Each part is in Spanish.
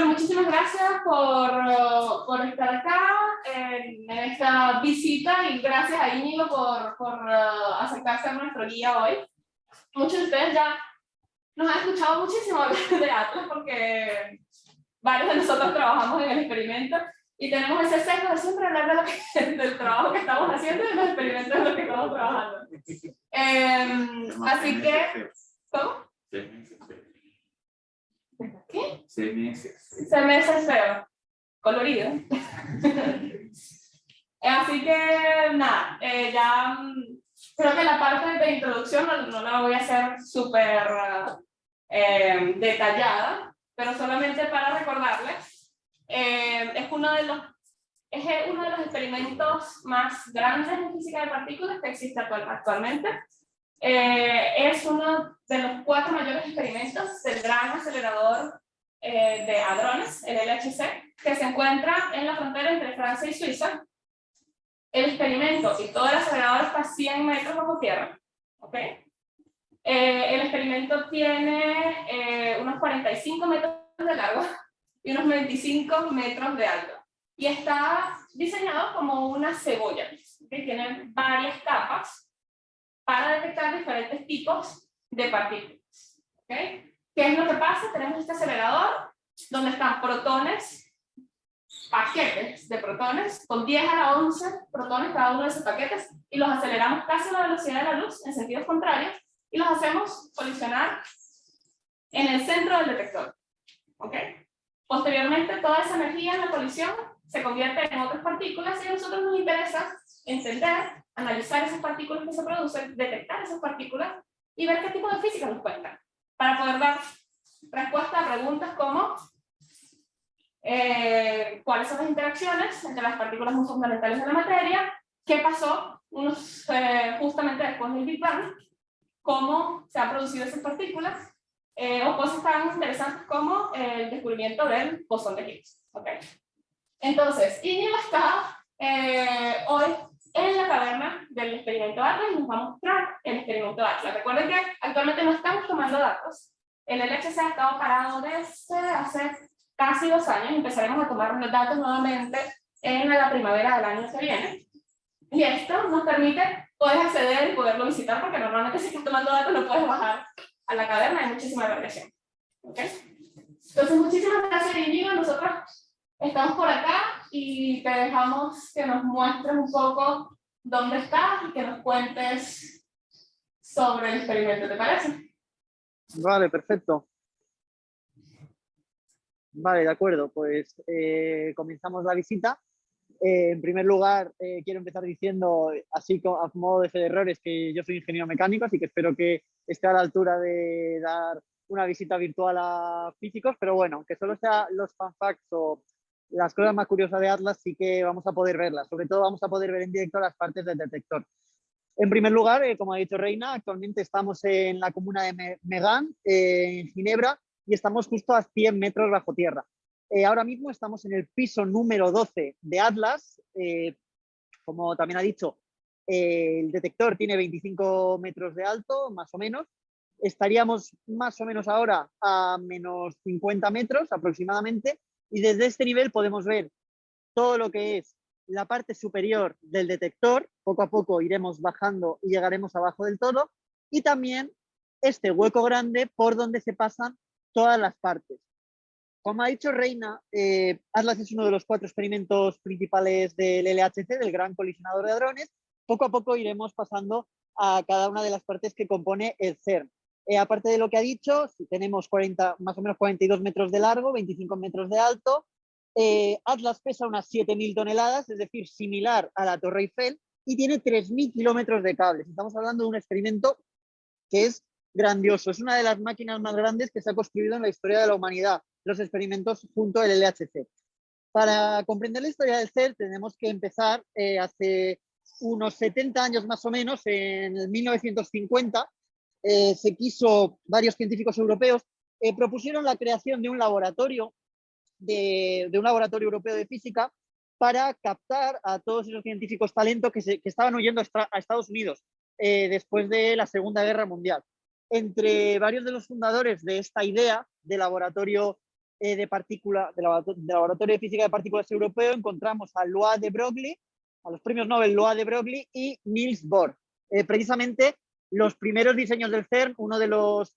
bueno, muchísimas gracias por, por estar acá en, esta visita y gracias a Íñigo por, por uh, acercarse a nuestro guía hoy. Muchos de ustedes ya nos han escuchado muchísimo hablar de Atlas porque varios de nosotros trabajamos en el experimento y tenemos ese sesgo de siempre hablar de lo que, del trabajo que estamos haciendo y de los experimentos en los que estamos trabajando. Eh, así que, ¿cómo? ¿Qué? CMS. CMS feo. Colorido. Así que, nada, eh, ya mm, creo que la parte de introducción no, la voy a hacer súper eh, detallada, pero solamente para recordarles, eh, es, uno de los, es uno de los experimentos más grandes en física de partículas que existe actualmente. Es uno de los cuatro mayores experimentos del gran acelerador eh, de hadrones, el LHC, que se encuentra en la frontera entre Francia y Suiza. El experimento y todo el acelerador está a 100 metros bajo tierra. ¿okay? Eh, el experimento tiene eh, unos 45 metros de largo y unos 25 metros de alto. Y está diseñado como una cebolla, que tiene varias capas para detectar diferentes tipos de partículas. ¿okay? ¿Qué es lo que pasa? Tenemos este acelerador donde están protones, paquetes de protones, con 10 a la 11 protones cada uno de esos paquetes, y los aceleramos casi a la velocidad de la luz en sentidos contrarios, y los hacemos colisionar en el centro del detector. ¿Ok? Posteriormente, toda esa energía en la colisión se convierte en otras partículas y a nosotros nos interesa entender, analizar esas partículas que se producen, detectar esas partículas y ver qué tipo de física nos cuentan para poder dar respuesta a preguntas como eh, cuáles son las interacciones entre las partículas muy fundamentales de la materia, qué pasó unos, eh, justamente después del Big Bang, cómo se han producido esas partículas, eh, o cosas tan interesantes como el descubrimiento del bosón de Higgs. Okay. Entonces, Íñigo está hoy en la caverna del experimento Atlas y nos va a mostrar el experimento Atlas. Recuerden que actualmente no estamos tomando datos. El LHC ha estado parado desde hace casi dos años. Empezaremos a tomar los datos nuevamente en la primavera del año que viene. Y esto nos permite poder acceder y poderlo visitar, porque normalmente si estás tomando datos no puedes bajar a la caverna, hay muchísima variación. ¿Okay? Entonces, muchísimas gracias, Íñigo. Nosotros estamos por acá y te dejamos que nos muestres un poco dónde estás y que nos cuentes sobre el experimento, ¿te parece? Vale, perfecto. Vale, de acuerdo, pues eh, comenzamos la visita. Eh, en primer lugar, eh, quiero empezar diciendo, así como a modo de fe de errores, que yo soy ingeniero mecánico, así que espero que esté a la altura de dar una visita virtual a físicos, pero bueno, que solo sea los fanfacts o las cosas más curiosas de Atlas sí que vamos a poder verlas. Sobre todo vamos a poder ver en directo las partes del detector. En primer lugar, eh, como ha dicho Reina, actualmente estamos en la comuna de Megán, en Ginebra, y estamos justo a 100 metros bajo tierra. Eh, ahora mismo estamos en el piso número 12 de Atlas. Eh, como también ha dicho, el detector tiene 25 metros de alto, más o menos. Estaríamos más o menos ahora a menos 50 metros aproximadamente y desde este nivel podemos ver todo lo que es la parte superior del detector, poco a poco iremos bajando y llegaremos abajo del todo, y también este hueco grande por donde se pasan todas las partes. Como ha dicho Reina, eh, Atlas es uno de los cuatro experimentos principales del LHC, del Gran Colisionador de Hadrones. Poco a poco iremos pasando a cada una de las partes que compone el CERN. Eh, aparte de lo que ha dicho, tenemos 40, más o menos 42 metros de largo, 25 metros de alto. Eh, Atlas pesa unas 7.000 toneladas, es decir, similar a la Torre Eiffel, y tiene 3.000 kilómetros de cables. Estamos hablando de un experimento que es grandioso. Es una de las máquinas más grandes que se ha construido en la historia de la humanidad, los experimentos junto al LHC. Para comprender la historia del CERN tenemos que empezar eh, hace unos 70 años más o menos, en 1950, eh, se quiso, varios científicos europeos eh, propusieron la creación de un laboratorio, de, un laboratorio europeo de física para captar a todos esos científicos talentos que, que estaban huyendo a Estados Unidos eh, después de la Segunda Guerra Mundial. Entre varios de los fundadores de esta idea de laboratorio eh, de, partícula, de, Laboratorio de Física de Partículas Europeo encontramos a Loa de Broglie, a los premios Nobel Loa de Broglie y Niels Bohr. Precisamente los primeros diseños del CERN, uno de los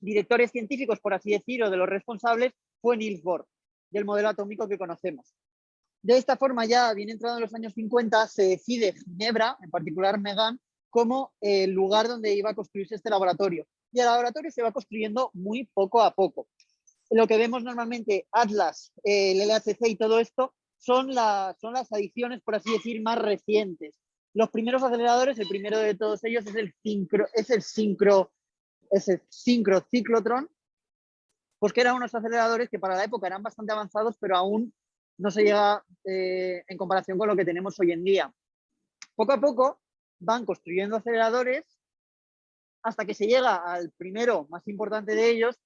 directores científicos, por así decirlo, de los responsables, fue Niels Bohr, del modelo atómico que conocemos. De esta forma, ya bien entrado en los años 50, se decide Ginebra, en particular Megan, como el lugar donde iba a construirse este laboratorio. Y el laboratorio se va construyendo muy poco a poco. Lo que vemos normalmente, Atlas, el LHC y todo esto, son, son las adiciones, por así decir, más recientes. Los primeros aceleradores, el primero de todos ellos es el sincro, es el sincro, es el sincro ciclotron, pues que eran unos aceleradores que para la época eran bastante avanzados, pero aún no se llega eh, en comparación con lo que tenemos hoy en día. Poco a poco van construyendo aceleradores hasta que se llega al primero más importante de ellos,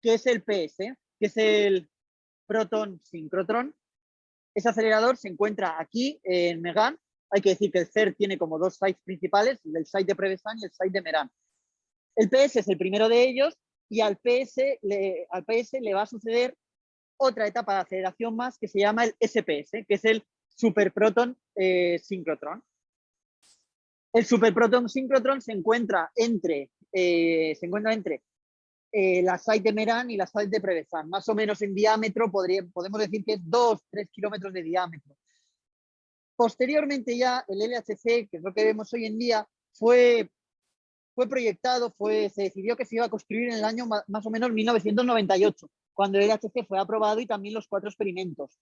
que es el PS, que es el proton sincrotron. Ese acelerador se encuentra aquí en Megan. Hay que decir que el CER tiene como dos sites principales, el site de Prevesan y el site de Meran. El PS es el primero de ellos y al PS le, al PS le va a suceder otra etapa de aceleración más que se llama el SPS, que es el superproton eh, sincrotron. El superproton sincrotron se encuentra entre, eh, se encuentra entre eh, la site de Meran y la site de Prevesan. Más o menos en diámetro podemos decir que es 2-3 kilómetros de diámetro. Posteriormente ya el LHC, que es lo que vemos hoy en día, fue, fue proyectado, fue, se decidió que se iba a construir en el año más o menos 1998 cuando el LHC fue aprobado y también los cuatro experimentos,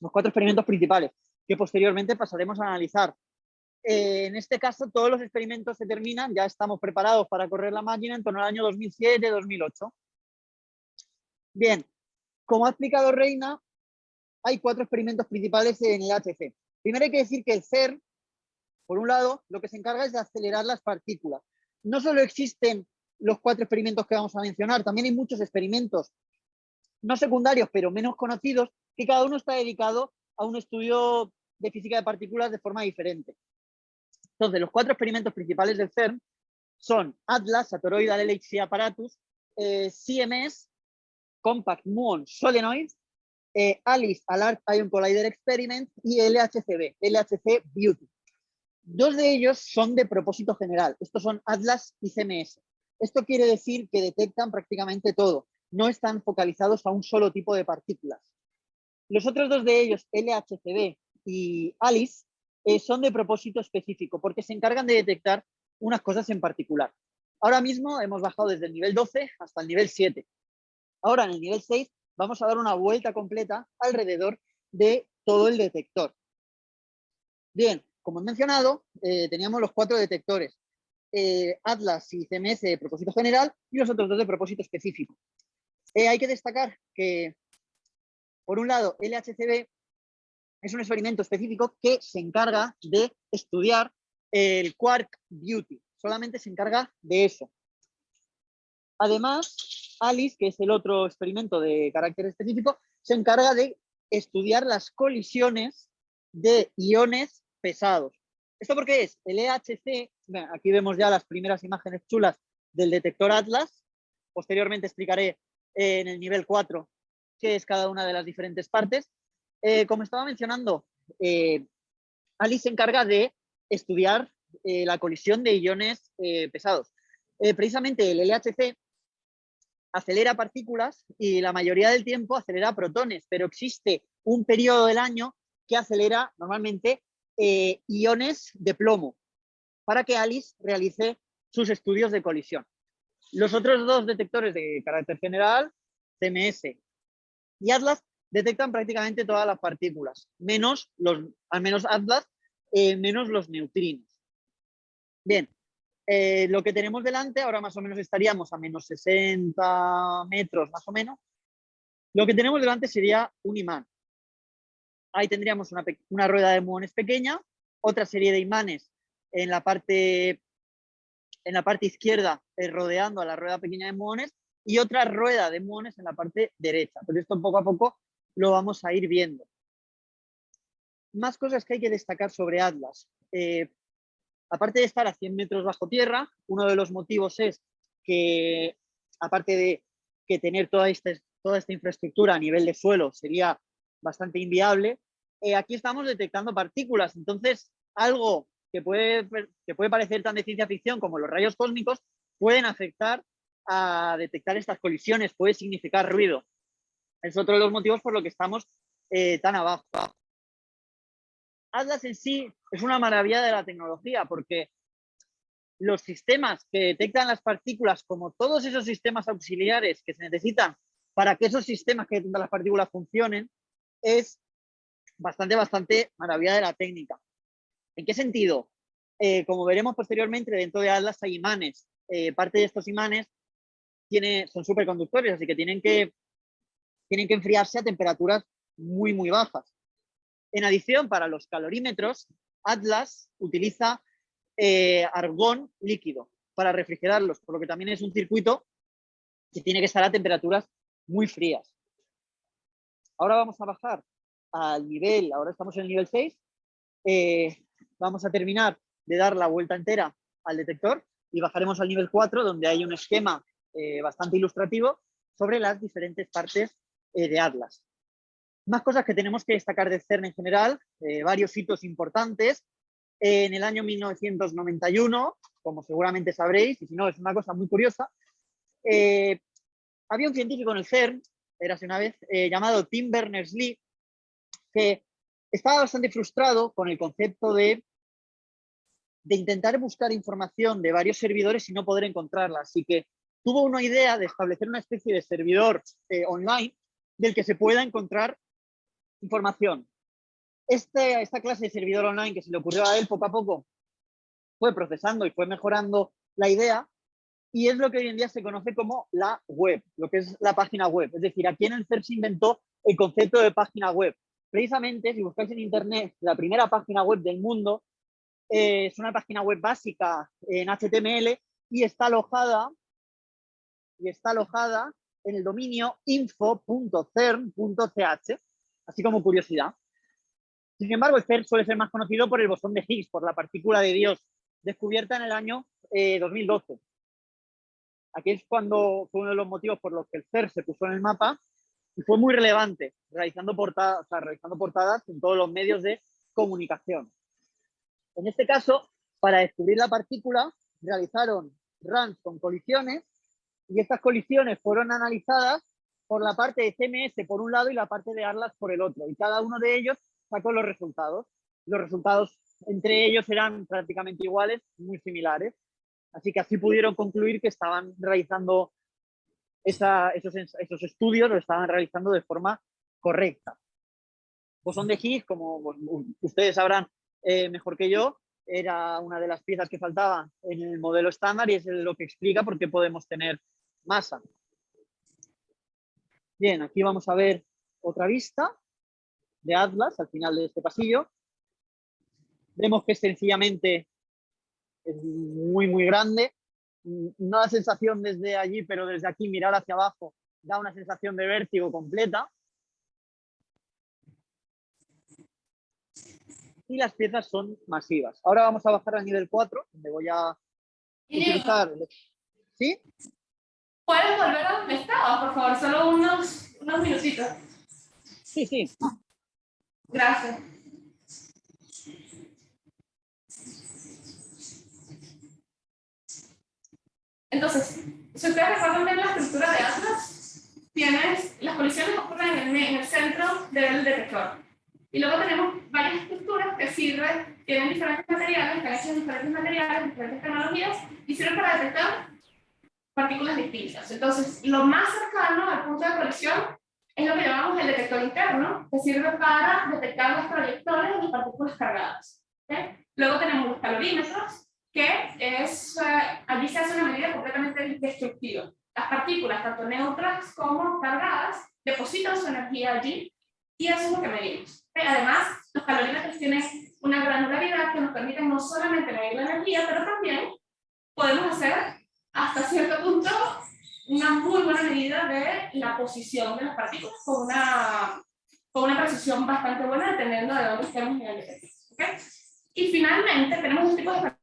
los cuatro experimentos principales, que posteriormente pasaremos a analizar. Eh, en este caso, todos los experimentos se terminan, ya estamos preparados para correr la máquina en torno al año 2007-2008. Bien, como ha explicado Reina, hay cuatro experimentos principales en el LHC. Primero hay que decir que el CERN, por un lado, lo que se encarga es de acelerar las partículas. No solo existen los cuatro experimentos que vamos a mencionar, también hay muchos experimentos no secundarios, pero menos conocidos, que cada uno está dedicado a un estudio de física de partículas de forma diferente. Entonces, los cuatro experimentos principales del CERN son ATLAS, Satoroidal LHC Apparatus, eh, CMS, Compact Muon Solenoid, eh, ALICE, Alert Ion Collider Experiment y LHCb, LHC Beauty. Dos de ellos son de propósito general. Estos son ATLAS y CMS. Esto quiere decir que detectan prácticamente todo no están focalizados a un solo tipo de partículas. Los otros dos de ellos, LHCb y ALICE, eh, son de propósito específico porque se encargan de detectar unas cosas en particular. Ahora mismo hemos bajado desde el nivel 12 hasta el nivel 7. Ahora en el nivel 6 vamos a dar una vuelta completa alrededor de todo el detector. Bien, como he mencionado, eh, teníamos los cuatro detectores. Eh, Atlas y CMS de propósito general y los otros dos de propósito específico. Eh, hay que destacar que, por un lado, LHCb es un experimento específico que se encarga de estudiar el Quark Beauty. Solamente se encarga de eso. Además, ALICE, que es el otro experimento de carácter específico, se encarga de estudiar las colisiones de iones pesados. ¿Esto por qué es? El EHC, aquí vemos ya las primeras imágenes chulas del detector Atlas. Posteriormente explicaré en el nivel 4, que es cada una de las diferentes partes. Eh, como estaba mencionando, eh, Alice se encarga de estudiar eh, la colisión de iones pesados. precisamente el LHC acelera partículas y la mayoría del tiempo acelera protones, pero existe un periodo del año que acelera normalmente iones de plomo para que Alice realice sus estudios de colisión. Los otros dos detectores de carácter general, CMS y Atlas, detectan prácticamente todas las partículas, menos los, al menos Atlas, eh, menos los neutrinos. Bien, eh, lo que tenemos delante, ahora más o menos estaríamos a menos 60 metros más o menos. Lo que tenemos delante sería un imán. Ahí tendríamos una, rueda de muones pequeña, otra serie de imanes en la parte en la parte izquierda eh, rodeando a la rueda pequeña de muones y otra rueda de muones en la parte derecha. Pero esto poco a poco lo vamos a ir viendo. Más cosas que hay que destacar sobre Atlas. Eh, aparte de estar a 100 metros bajo tierra, uno de los motivos es que, aparte de que tener toda esta, toda esta infraestructura a nivel de suelo sería bastante inviable, eh, aquí estamos detectando partículas. Entonces, algo que puede, parecer tan de ciencia ficción como los rayos cósmicos pueden afectar a detectar estas colisiones, puede significar ruido. Es otro de los motivos por los que estamos eh, tan abajo. Atlas en sí es una maravilla de la tecnología porque los sistemas que detectan las partículas, como todos esos sistemas auxiliares que se necesitan para que esos sistemas que detectan las partículas funcionen, es bastante, bastante maravilla de la técnica. ¿En qué sentido? Eh, como veremos posteriormente, dentro de Atlas hay imanes. Eh, parte de estos imanes tiene, son superconductores, así que tienen, que tienen que enfriarse a temperaturas muy, muy bajas. En adición, para los calorímetros, Atlas utiliza eh, argón líquido para refrigerarlos, por lo que también es un circuito que tiene que estar a temperaturas muy frías. Ahora vamos a bajar al nivel, ahora estamos en el nivel 6, eh, vamos a terminar de dar la vuelta entera al detector y bajaremos al nivel 4 donde hay un esquema eh, bastante ilustrativo sobre las diferentes partes de Atlas. Más cosas que tenemos que destacar de CERN en general, varios hitos importantes. en el año 1991, como seguramente sabréis, y si no es una cosa muy curiosa, había un científico en el CERN, era una vez, llamado Tim Berners-Lee, que estaba bastante frustrado con el concepto de, de intentar buscar información de varios servidores y no poder encontrarla. Así que tuvo una idea de establecer una especie de servidor eh, online del que se pueda encontrar información. Este, esta clase de servidor online que se le ocurrió a él poco a poco fue procesando y fue mejorando la idea y es lo que hoy en día se conoce como la web, lo que es la página web. Es decir, aquí en el CERN se inventó el concepto de página web precisamente, si buscáis en internet, la primera página web del mundo eh, es una página web básica en HTML y está alojada, y está alojada en el dominio info.cern.ch, así como curiosidad. Sin embargo, el CERN suele ser más conocido por el bosón de Higgs, por la partícula de Dios, descubierta en el año 2012. Eh, Aquí es cuando fue uno de los motivos por los que el CERN se puso en el mapa y fue muy relevante, realizando portadas, realizando portadas en todos los medios de comunicación. En este caso, para descubrir la partícula, realizaron runs con colisiones y estas colisiones fueron analizadas por la parte de CMS por un lado y la parte de ARLAS por el otro. Y cada uno de ellos sacó los resultados. Los resultados entre ellos eran prácticamente iguales, muy similares. Así que así pudieron concluir que estaban realizando esos, estudios lo estaban realizando de forma correcta. Bosón de Higgs, como ustedes sabrán eh, mejor que yo, era una de las piezas que faltaba en el modelo estándar y es lo que explica por qué podemos tener masa. Bien, aquí vamos a ver otra vista de Atlas al final de este pasillo. Vemos que sencillamente es muy, muy grande no da sensación desde allí, pero desde aquí mirar hacia abajo da una sensación de vértigo completa. Y las piezas son masivas. Ahora vamos a bajar al nivel 4, donde voy a utilizar... ¿Sí? ¿Puedes volver a donde estabas, por favor? Solo unos, unos minutitos. Sí, sí. Gracias. Entonces, si ustedes recuerdan bien la estructura de Atlas, tienes, las colisiones ocurren en el, centro del detector. Y luego tenemos varias estructuras que sirven, tienen diferentes materiales, que hechas diferentes materiales, diferentes tecnologías, y sirven para detectar partículas distintas. Entonces, lo más cercano al punto de colisión es lo que llamamos el detector interno, que sirve para detectar las trayectorias de partículas cargadas. Luego tenemos los calorímetros, que es, eh, allí se hace una medida completamente destructiva. Las partículas, tanto neutras como cargadas, depositan su energía allí y eso es lo que medimos. Además, los calorímetros tienen una granularidad que nos permite no solamente medir la energía, pero también podemos hacer hasta cierto punto una muy buena medida de la posición de las partículas con una, con una precisión bastante buena dependiendo de dónde estemos en el ¿okay? Y finalmente tenemos un tipo de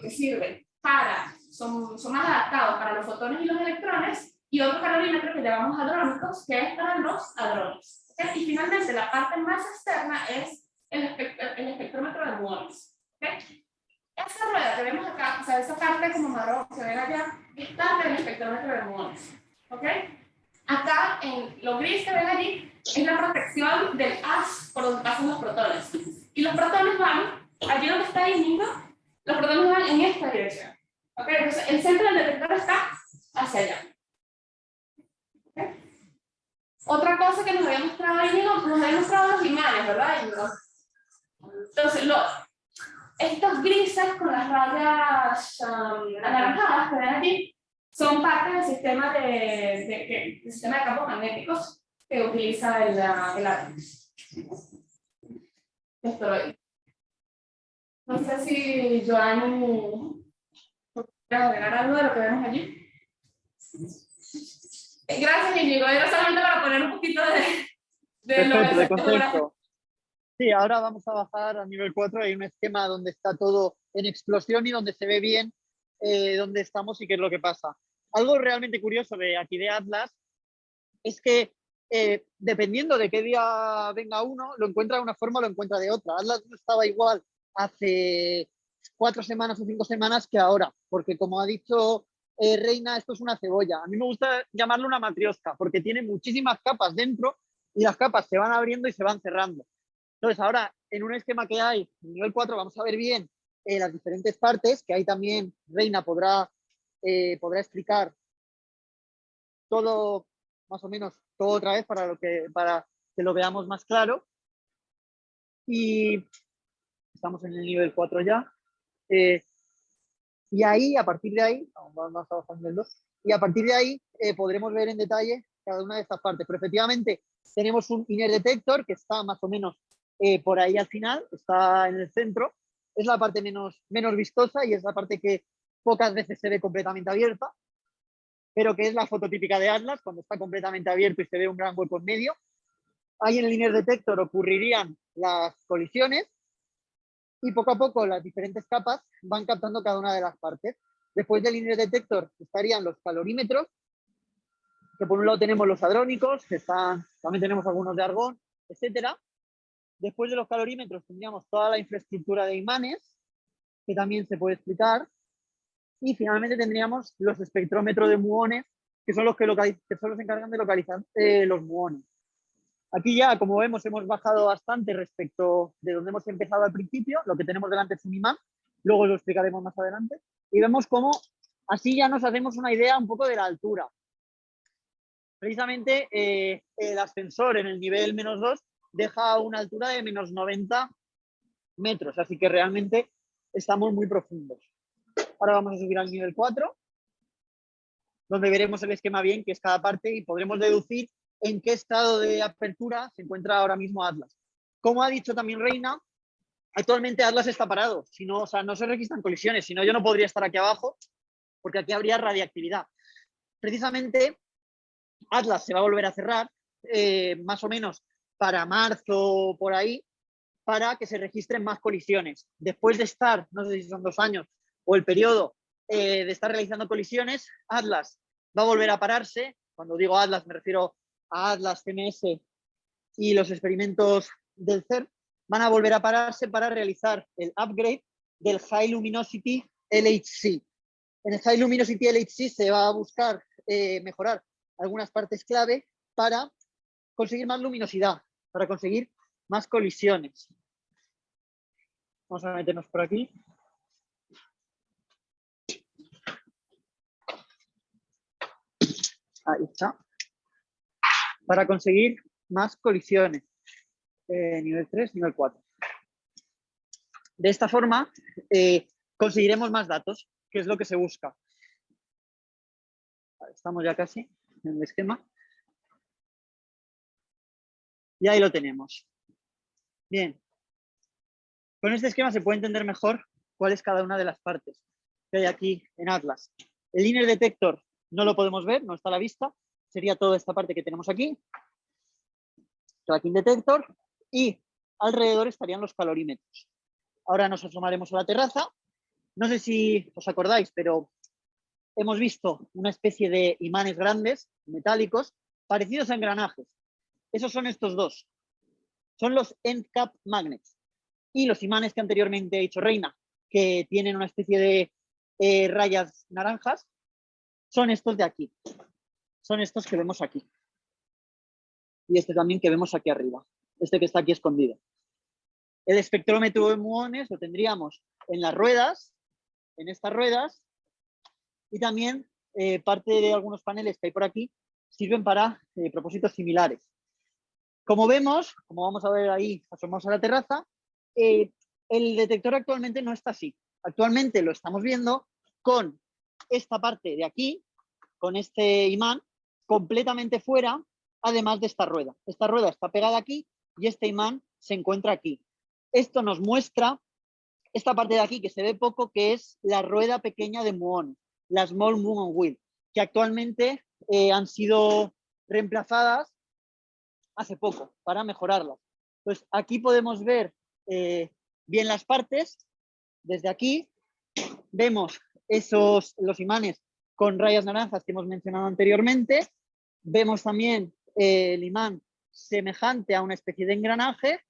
que sirven para, son, son más adaptados para los fotones y los electrones, y otro calorímetro que llamamos hadrónicos, que es para los hadrones. ¿okay? Y finalmente, la parte más externa es el, el espectrómetro de muones. ¿okay? Esa rueda que vemos acá, o sea, esa parte como marrón que ven allá, es parte del espectrómetro de muones. ¿Ok? Acá, en lo gris que ven allí, es la protección del haz por donde pasan los protones. Y los protones van, allí donde está el nido, los protones van en esta dirección. ¿Ok? Entonces, el centro del detector está hacia allá. Otra cosa que nos había mostrado ahí, nos había mostrado los imanes, ¿verdad? Entonces, lo, estos grises con las rayas um, anaranjadas que ven aquí son parte del sistema de, de, de, sistema de campos magnéticos que utiliza el, el Atlas. No sé si Joan puede agregar algo de lo que vemos allí. Gracias, Íñigo. Era solamente para poner un poquito de, de, lo de contexto. Sí, ahora vamos a bajar a nivel 4. Hay un esquema donde está todo en explosión y donde se ve bien eh, dónde estamos y qué es lo que pasa. Algo realmente curioso de aquí de Atlas es que eh, dependiendo de qué día venga uno, lo encuentra de una forma o lo encuentra de otra. Atlas no estaba igual hace cuatro semanas o cinco semanas que ahora, porque como ha dicho eh, Reina, esto es una cebolla. A mí me gusta llamarlo una matriosca, porque tiene muchísimas capas dentro y las capas se van abriendo y se van cerrando. Entonces, ahora, en un esquema que hay, nivel 4, vamos a ver bien eh, las diferentes partes, que ahí también Reina podrá, eh, podrá explicar todo, más o menos, todo otra vez para, lo que, para que lo veamos más claro. Y estamos en el nivel 4 ya. Eh, y ahí, a partir de ahí, vamos 2, y a partir de ahí podremos ver en detalle cada una de estas partes. Pero efectivamente tenemos un inner detector que está más o menos eh, por ahí al final, está en el centro. Es la parte menos, menos vistosa y es la parte que pocas veces se ve completamente abierta, pero que es la foto típica de Atlas, cuando está completamente abierto y se ve un gran hueco en medio. Ahí en el linear detector ocurrirían las colisiones y poco a poco las diferentes capas van captando cada una de las partes. Después del linear detector estarían los calorímetros, que por un lado tenemos los hadrónicos, que están, también tenemos algunos de argón, etcétera. Después de los calorímetros tendríamos toda la infraestructura de imanes, que también se puede explicar. Y finalmente tendríamos los espectrómetros de muones, que son los que, que son los encargan de localizar eh, los muones. Aquí ya, como vemos, hemos bajado bastante respecto de donde hemos empezado al principio. Lo que tenemos delante es un imán, luego lo explicaremos más adelante. Y vemos cómo así ya nos hacemos una idea un poco de la altura. Precisamente eh, el ascensor en el nivel menos 2 deja una altura de menos 90 metros, así que realmente estamos muy profundos. Ahora vamos a subir al nivel 4, donde veremos el esquema bien, que es cada parte, y podremos deducir en qué estado de apertura se encuentra ahora mismo Atlas. Como ha dicho también Reina, actualmente Atlas está parado, si no, o sea, no se registran colisiones, si no yo no podría estar aquí abajo, porque aquí habría radiactividad. Precisamente Atlas se va a volver a cerrar, eh, más o menos para marzo por ahí, para que se registren más colisiones. Después de estar, no sé si son dos años o el periodo eh, de estar realizando colisiones, Atlas va a volver a pararse. Cuando digo Atlas me refiero a Atlas, CMS y los experimentos del CERN, van a volver a pararse para realizar el upgrade del High Luminosity LHC. En el High Luminosity LHC se va a buscar eh, mejorar algunas partes clave para conseguir más luminosidad, para conseguir más colisiones. Vamos a meternos por aquí. Ahí está. Para conseguir más colisiones. Eh, nivel 3, nivel 4. De esta forma eh, conseguiremos más datos, que es lo que se busca. Estamos ya casi en el esquema. Y ahí lo tenemos. Bien. Con este esquema se puede entender mejor cuál es cada una de las partes que hay aquí en Atlas. El inner detector no lo podemos ver, no está a la vista. Sería toda esta parte que tenemos aquí. Tracking detector. Y alrededor estarían los calorímetros. Ahora nos asomaremos a la terraza. No sé si os acordáis, pero hemos visto una especie de imanes grandes, metálicos, parecidos a engranajes. Esos son estos dos. Son los end cap magnets. Y los imanes que anteriormente he dicho Reina, que tienen una especie de eh, rayas naranjas, son estos de aquí. Son estos que vemos aquí. Y este también que vemos aquí arriba. Este que está aquí escondido. El espectrómetro de muones lo tendríamos en las ruedas, en estas ruedas, y también eh, parte de algunos paneles que hay por aquí sirven para eh, propósitos similares. Como vemos, como vamos a ver ahí, asomamos a la terraza, eh, el detector actualmente no está así. Actualmente lo estamos viendo con esta parte de aquí, con este imán, completamente fuera, además de esta rueda. Esta rueda está pegada aquí y este imán se encuentra aquí. Esto nos muestra esta parte de aquí que se ve poco, que es la rueda pequeña de muón, la Small Muon Wheel, que actualmente eh, han sido reemplazadas hace poco para mejorarlas. Pues aquí podemos ver eh, bien las partes. Desde aquí vemos esos, los imanes con rayas naranjas que hemos mencionado anteriormente. Vemos también eh, el imán semejante a una especie de engranaje.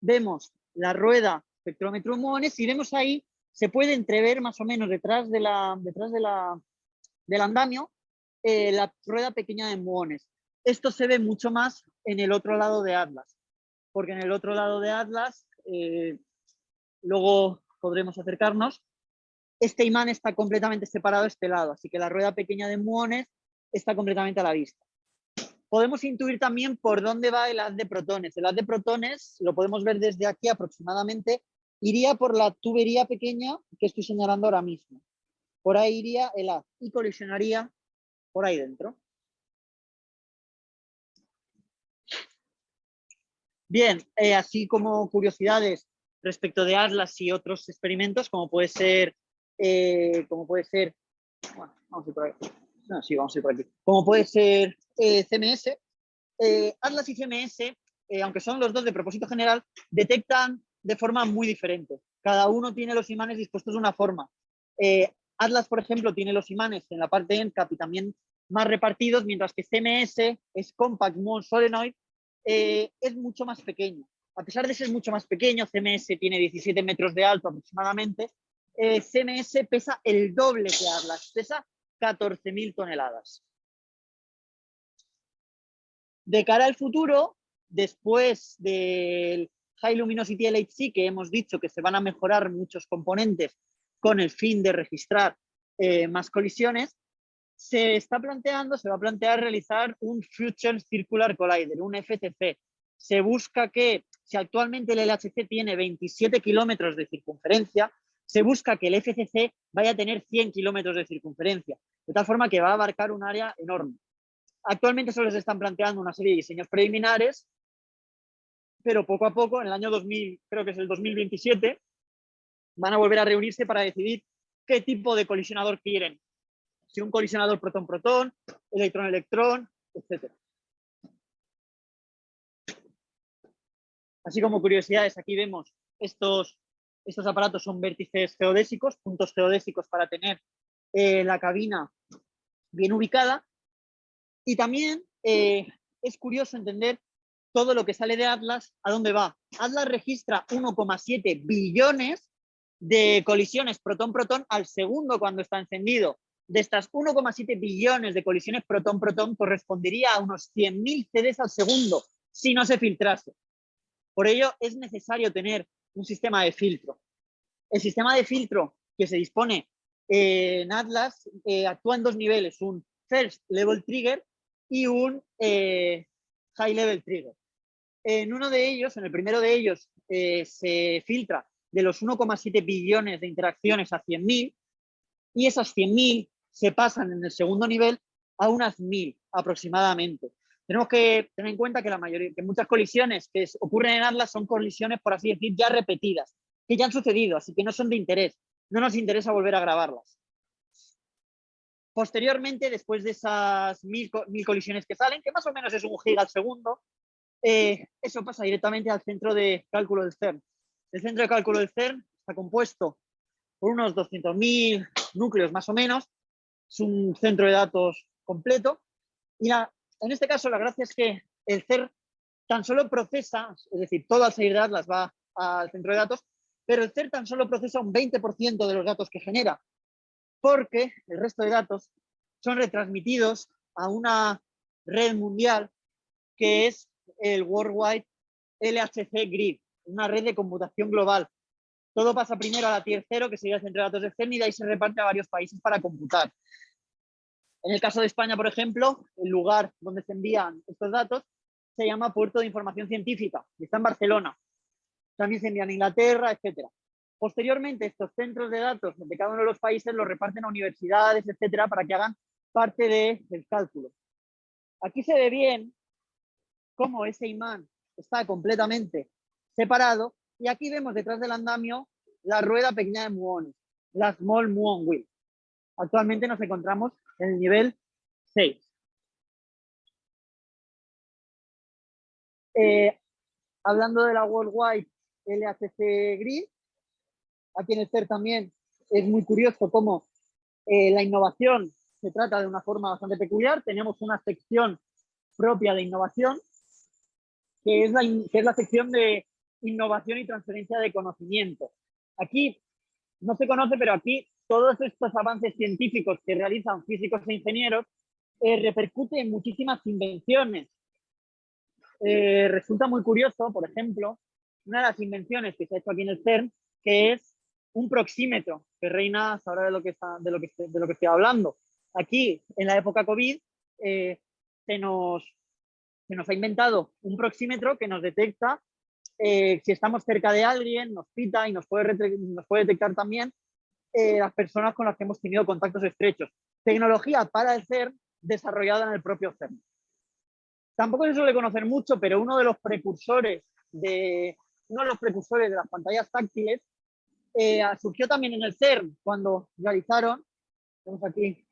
Vemos la rueda espectrómetro muones y vemos ahí, se puede entrever más o menos detrás, de la, detrás de la, del andamio eh, la rueda pequeña de muones. Esto se ve mucho más en el otro lado de Atlas, porque en el otro lado de Atlas, eh, luego podremos acercarnos, este imán está completamente separado de este lado, así que la rueda pequeña de muones está completamente a la vista. Podemos intuir también por dónde va el haz de protones. El haz de protones lo podemos ver desde aquí aproximadamente. Iría por la tubería pequeña que estoy señalando ahora mismo. Por ahí iría el haz y colisionaría por ahí dentro. Bien, eh, así como curiosidades respecto de Atlas y otros experimentos, como puede ser, eh, como puede ser, bueno, vamos a ir por ahí. No, sí, vamos a ir por aquí. Como puede ser eh, CMS, Atlas y CMS, aunque son los dos de propósito general, detectan de forma muy diferente. Cada uno tiene los imanes dispuestos de una forma. Atlas, por ejemplo, tiene los imanes en la parte ENCAP y también más repartidos, mientras que CMS es Compact Muon Solenoid, eh, es mucho más pequeño. A pesar de ser mucho más pequeño, CMS tiene 17 metros de alto aproximadamente, eh, CMS pesa el doble que Atlas, pesa 14.000 toneladas. De cara al futuro, después del High Luminosity LHC, que hemos dicho que se van a mejorar muchos componentes con el fin de registrar eh, más colisiones, se está planteando, se va a plantear realizar un Future Circular Collider, un FCC. Se busca que, si actualmente el LHC tiene 27 kilómetros de circunferencia, se busca que el FCC vaya a tener 100 kilómetros de circunferencia, de tal forma que va a abarcar un área enorme. Actualmente solo se están planteando una serie de diseños preliminares, pero poco a poco, en el año 2000, creo que es el 2027, van a volver a reunirse para decidir qué tipo de colisionador quieren. Si un colisionador protón-protón, electrón-electrón, etc. Así como curiosidades, aquí vemos estos, estos aparatos son vértices geodésicos, puntos geodésicos para tener eh, la cabina bien ubicada. Y también eh, es curioso entender todo lo que sale de Atlas, ¿a dónde va? Atlas registra 1,7 billones de colisiones protón-protón al segundo cuando está encendido. De estas 1,7 billones de colisiones protón-protón correspondería a unos 100.000 CDs al segundo si no se filtrase. Por ello es necesario tener un sistema de filtro. El sistema de filtro que se dispone en Atlas eh, actúa en dos niveles, un First Level Trigger y un eh, High Level Trigger. En uno de ellos, en el primero de ellos, eh, se filtra de los 1,7 billones de interacciones a 100.000 y esas 100.000 se pasan en el segundo nivel a unas 1.000 aproximadamente. Tenemos que tener en cuenta que, la mayoría, que muchas colisiones que ocurren en Atlas son colisiones, por así decir, ya repetidas, que ya han sucedido, así que no son de interés. No nos interesa volver a grabarlas. Posteriormente, después de esas mil, colisiones que salen, que más o menos es un giga al segundo, eh, eso pasa directamente al centro de cálculo del CERN. El centro de cálculo del CERN está compuesto por unos 200.000 núcleos más o menos. Es un centro de datos completo. Y en este caso la gracia es que el CER tan solo procesa, es decir, salir de Atlas va al centro de datos, pero el CER tan solo procesa un 20% de los datos que genera, porque el resto de datos son retransmitidos a una red mundial que es el Worldwide LHC Grid, una red de computación global. Todo pasa primero a la tier 0, que sería el centro de datos de CERN, y de ahí se reparte a varios países para computar. En el caso de España, por ejemplo, el lugar donde se envían estos datos se llama Puerto de Información Científica, y está en Barcelona. También se envían a Inglaterra, etc. Posteriormente, estos centros de datos de cada uno de los países los reparten a universidades, etcétera, para que hagan parte del cálculo. Aquí se ve bien cómo ese imán está completamente separado y aquí vemos detrás del andamio la rueda pequeña de muones, la Small Muon Wheel. Actualmente nos encontramos en el nivel 6. Eh, hablando de la Worldwide LHC Grid, aquí en el CER también es muy curioso cómo eh, la innovación se trata de una forma bastante peculiar. Tenemos una sección propia de innovación, que es la, que es la sección de innovación y transferencia de conocimiento. Aquí no se conoce, pero aquí todos estos avances científicos que realizan físicos e ingenieros eh, repercuten en muchísimas invenciones. Eh, resulta muy curioso, por ejemplo, una de las invenciones que se ha hecho aquí en el CERN, que es un proxímetro, que reina ahora de lo que, está, de lo que, de lo que estoy hablando. Aquí, en la época COVID, eh, se, nos, se nos ha inventado un proxímetro que nos detecta eh, si estamos cerca de alguien, nos pita y nos puede, detectar también eh, las personas con las que hemos tenido contactos estrechos. Tecnología para el CERN desarrollada en el propio CERN. Tampoco se suele conocer mucho, pero uno de los precursores de, uno de, los precursores de las pantallas táctiles eh, surgió también en el CERN cuando realizaron, tenemos aquí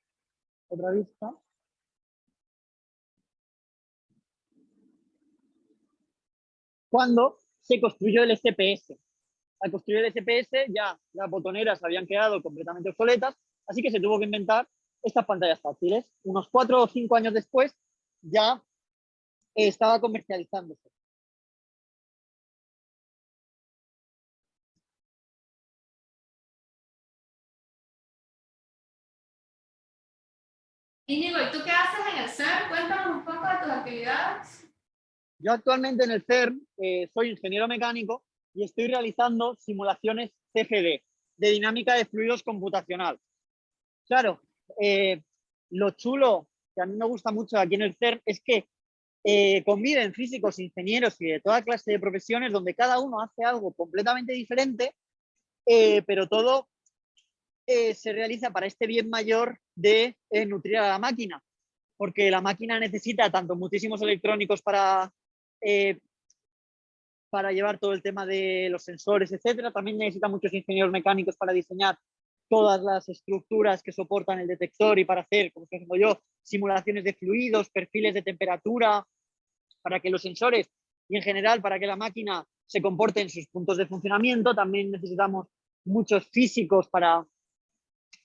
otra vista, cuando se construyó el SPS. Al construir el SPS ya las botoneras habían quedado completamente obsoletas, así que se tuvo que inventar estas pantallas táctiles. Unos cuatro o cinco años después ya estaba comercializándose. Íñigo, ¿y tú qué haces en el CERN? Cuéntanos un poco de tus actividades. Yo actualmente en el CERN eh, soy ingeniero mecánico y estoy realizando simulaciones CFD, de dinámica de fluidos computacional. Claro, eh, lo chulo que a mí me gusta mucho aquí en el CERN es que eh, conviven físicos, ingenieros y de toda clase de profesiones donde cada uno hace algo completamente diferente, pero todo se realiza para este bien mayor de nutrir a la máquina, porque la máquina necesita tanto muchísimos electrónicos para, eh, para llevar todo el tema de los sensores, etcétera. También necesita muchos ingenieros mecánicos para diseñar todas las estructuras que soportan el detector y para hacer, como estoy yo, simulaciones de fluidos, perfiles de temperatura, para que los sensores y en general para que la máquina se comporte en sus puntos de funcionamiento. También necesitamos muchos físicos para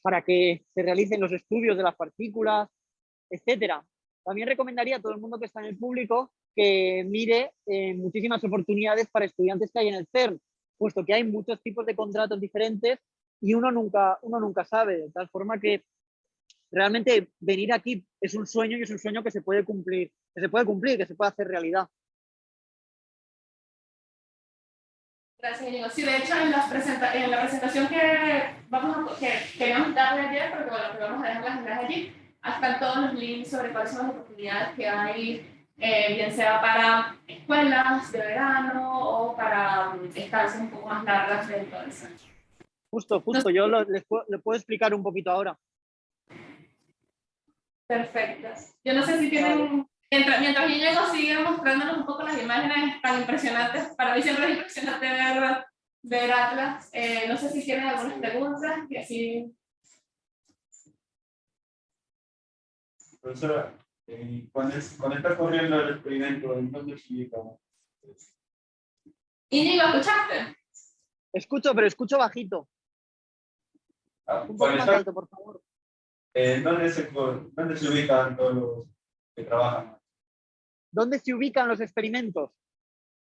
para que se realicen los estudios de las partículas, etcétera. También recomendaría a todo el mundo que está en el público que mire eh, muchísimas oportunidades para estudiantes que hay en el CERN, puesto que hay muchos tipos de contratos diferentes y uno nunca, uno nunca sabe, de tal forma que realmente venir aquí es un sueño y es un sueño que se puede cumplir, que se puede cumplir, que se puede hacer realidad. Gracias, Diego. Sí, de hecho, en, la presentación que, vamos a, que queríamos darle ayer, porque bueno, que vamos a dejar las allí, están todos los links sobre cuáles son las oportunidades que hay, eh, bien sea para escuelas de verano o para um, estancias un poco más largas de entonces. Justo, justo, yo lo, les, puedo, puedo explicar un poquito ahora. Perfecto. Yo no sé si tienen Mientras, mientras yo llego, sigue mostrándonos un poco las imágenes tan impresionantes. Para mí siempre es impresionante ver, ver Atlas. Eh, no sé si tienen algunas preguntas. Y así... Profesora, eh, cuando, cuando está corriendo el experimento, ¿en dónde se ubica? Íñigo, ¿escuchaste? Escucho, pero escucho bajito. Ah, un poco más alto, por favor. Eh, ¿dónde, se, ¿Dónde se ubican todos los que trabajan? ¿Dónde se ubican los experimentos?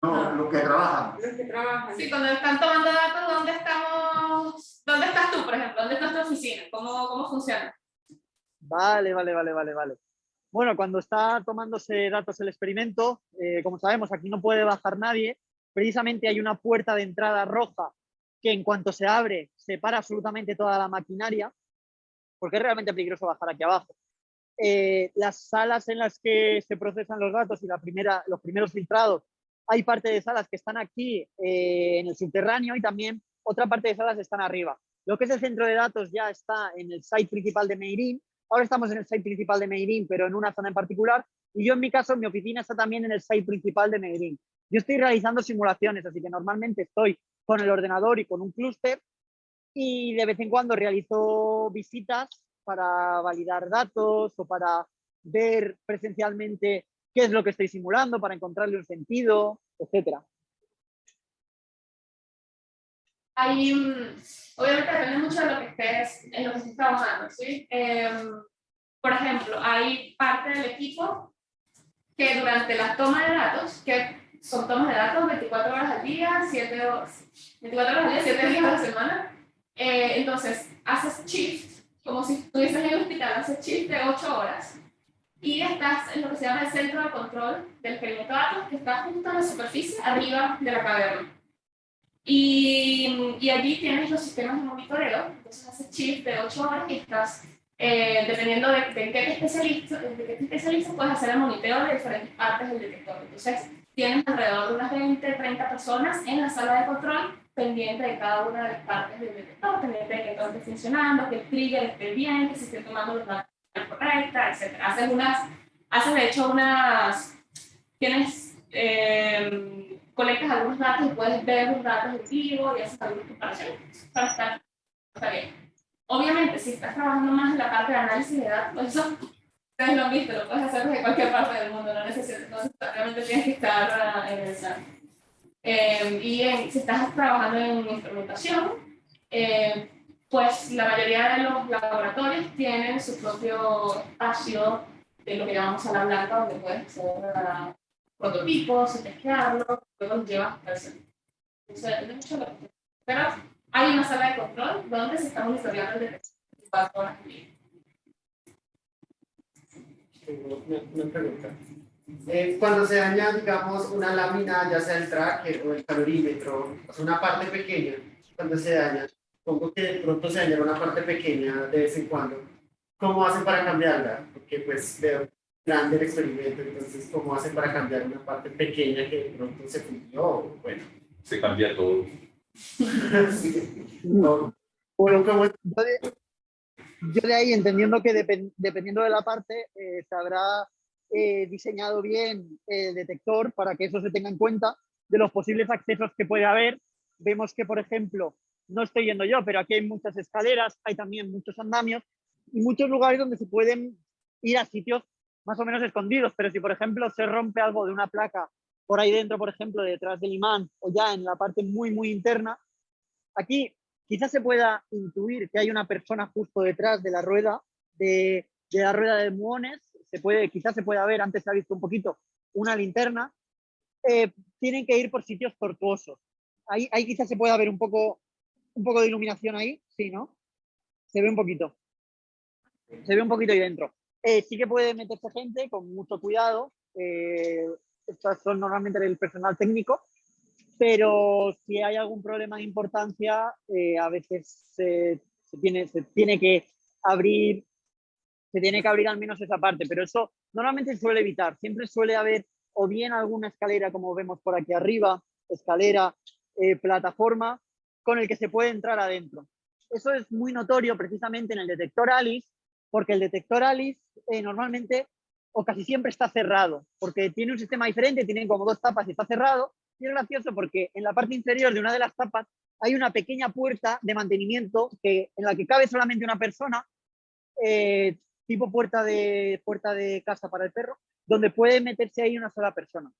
No, lo que trabajan. Los que trabajan. Sí, cuando están tomando datos, ¿dónde estamos? ¿Dónde estás tú, por ejemplo? ¿Dónde está tu oficina? ¿Cómo, cómo funciona? Vale, vale, vale, vale, vale. Bueno, cuando está tomándose datos el experimento, eh, como sabemos, aquí no puede bajar nadie. Precisamente hay una puerta de entrada roja que en cuanto se abre, separa absolutamente toda la maquinaria, porque es realmente peligroso bajar aquí abajo. Eh, las salas en las que se procesan los datos y la primera, los primeros filtrados, hay parte de salas que están aquí eh, en el subterráneo y también otra parte de salas están arriba. Lo que es el centro de datos ya está en el site principal de Meirin. Ahora estamos en el site principal de Meirin, pero en una zona en particular. Y yo en mi caso, mi oficina está también en el site principal de Meirin. Yo estoy realizando simulaciones, así que normalmente estoy con el ordenador y con un clúster y de vez en cuando realizo visitas para validar datos o para ver presencialmente qué es lo que estoy simulando, para encontrarle un sentido, etcétera. Hay, mm, obviamente depende mucho de lo que estés, en lo que estés trabajando, ¿sí? Em, por ejemplo, hay parte del equipo que durante la toma de datos, que son tomas de datos 24 horas al día, 7 horas, 24 horas al día, 7 días a la semana, eh, entonces haces shift, como si estuvieses en el hospital, haces shift de 8 horas, y estás en lo que se llama el centro de control del experimento de datos, que está justo en la superficie, arriba de la caverna. Y, y allí tienes los sistemas de monitoreo, entonces haces shift de 8 horas y estás, eh, dependiendo de, de qué te de qué te especializas, puedes hacer el monitoreo de diferentes partes del detector. Entonces, tienes alrededor de unas 20, 30 personas en la sala de control, pendiente de cada una de las partes del detector, pendiente de que todo esté funcionando, que el trigger esté bien, que se estén tomando los datos correcta, etc. Haces unas, haces de hecho unas, tienes, eh, colectas algunos datos y puedes ver los datos en vivo y haces algunas comparaciones para estar, está bien. Obviamente, si estás trabajando más en la parte de análisis de datos, pues eso ustedes lo han visto, lo puedes hacer desde cualquier parte del mundo, no necesitas, necesariamente tienes que estar ah, en el SAN. Eh, y en- si estás trabajando en instrumentación, eh, pues la mayoría de los laboratorios tienen su propio espacio de lo que llamamos sala blanca, donde puedes hacer prototipos, testearlos, luego los llevas al centro. Eso depende mucho de lo que Pero hay una sala de control donde se está monitoreando el detector 24 horas al día. Tengo una, pregunta. Eh, cuando se daña, digamos, una lámina, ya sea el tracker o el calorímetro, sea, una parte pequeña, cuando se daña, pongo que de pronto se daña una parte pequeña de vez en cuando, ¿cómo hacen para cambiarla? Porque pues veo grande el experimento, entonces, ¿cómo hacen para cambiar una parte pequeña que de pronto se fundió? Bueno, se cambia todo. no. Bueno, ¿cómo es? Yo de, yo de ahí, entendiendo que depen- dependiendo de la parte, eh, se habrá eh, diseñado bien el detector para que eso se tenga en cuenta de los posibles accesos que puede haber. Vemos que, por ejemplo, no estoy yendo yo, pero aquí hay muchas escaleras, hay también muchos andamios y muchos lugares donde se pueden ir a sitios más o menos escondidos. Pero si, por ejemplo, se rompe algo de una placa por ahí dentro, por ejemplo, detrás del imán o ya en la parte muy, muy interna, aquí quizás se pueda intuir que hay una persona justo detrás de la rueda, de, la rueda de muones, se puede, quizás se pueda ver, antes se ha visto un poquito, una linterna, eh, tienen que ir por sitios tortuosos. Ahí, ahí quizás se pueda ver un poco, un poco de iluminación ahí, sí, ¿no? Se ve un poquito. Se ve un poquito ahí dentro. Eh, sí que puede meterse gente con mucho cuidado. eh, estas son normalmente el personal técnico, pero si hay algún problema de importancia, eh, a veces se, se tiene, se tiene que abrir, se tiene que abrir al menos esa parte, pero eso normalmente suele evitar. Siempre suele haber o bien alguna escalera, como vemos por aquí arriba, escalera, eh, plataforma, con el que se puede entrar adentro. Eso es muy notorio precisamente en el detector ALICE, porque el detector ALICE eh, normalmente o casi siempre está cerrado, porque tiene un sistema diferente, tiene como dos tapas y está cerrado, y es gracioso porque en la parte inferior de una de las tapas hay una pequeña puerta de mantenimiento que, en la que cabe solamente una persona, eh, tipo puerta de, puerta de casa para el perro, donde puede meterse ahí una sola persona.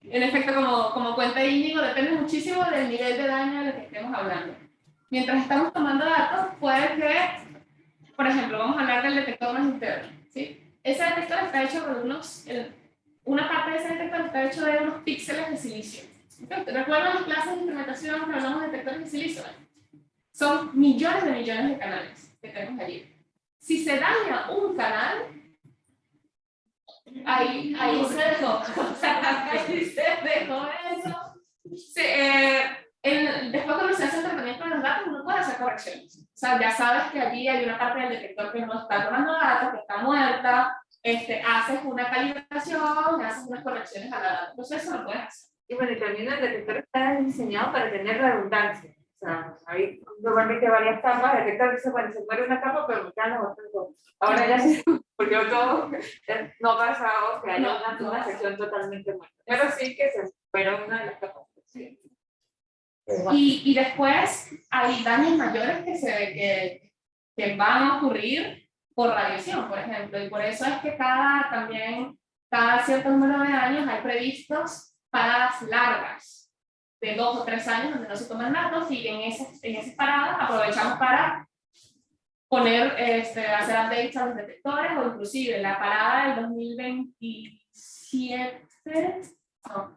En efecto, como, como cuenta Íñigo, depende muchísimo del nivel de daño de lo que estemos hablando. Mientras estamos tomando datos, puede que, por ejemplo, vamos a hablar del detector magnetómetro, ¿sí? Ese detector está hecho con unos, el- una parte de ese detector está hecho de unos píxeles de silicio. ¿Recuerdan las clases de instrumentación que hablamos de detectores de silicio? Son millones de millones de canales que tenemos allí. Si se daña un canal, ahí, ahí se dejó. Ahí se dejó eso. Sí, eh, en- después cuando se hace el tratamiento de los datos, uno puede hacer correcciones. O sea, ya sabes que allí hay una parte del detector que no está tomando datos, que está muerta, este, haces una calibración, haces unas correcciones a la data. Entonces eso lo puedes hacer. Y bueno, y también el detector está diseñado para tener redundancia. O sea, hay normalmente varias capas, el detector dice, bueno, se muere una capa, pero me quedan las otras dos. Ahora ya se porque todo no ha pasado que haya No, una, no una pasa. sección totalmente muerta. Pero sí que se fuera una de las capas. Sí. Y, y después hay daños mayores que, se, que, que van a ocurrir por radiación, por ejemplo, y por eso es que cada, también, cada cierto número de años hay previstos paradas largas, de dos o tres años, donde no se toman datos, y en esas, en esas paradas aprovechamos para poner, este, hacer updates a los detectores, o inclusive la parada del 2027, no,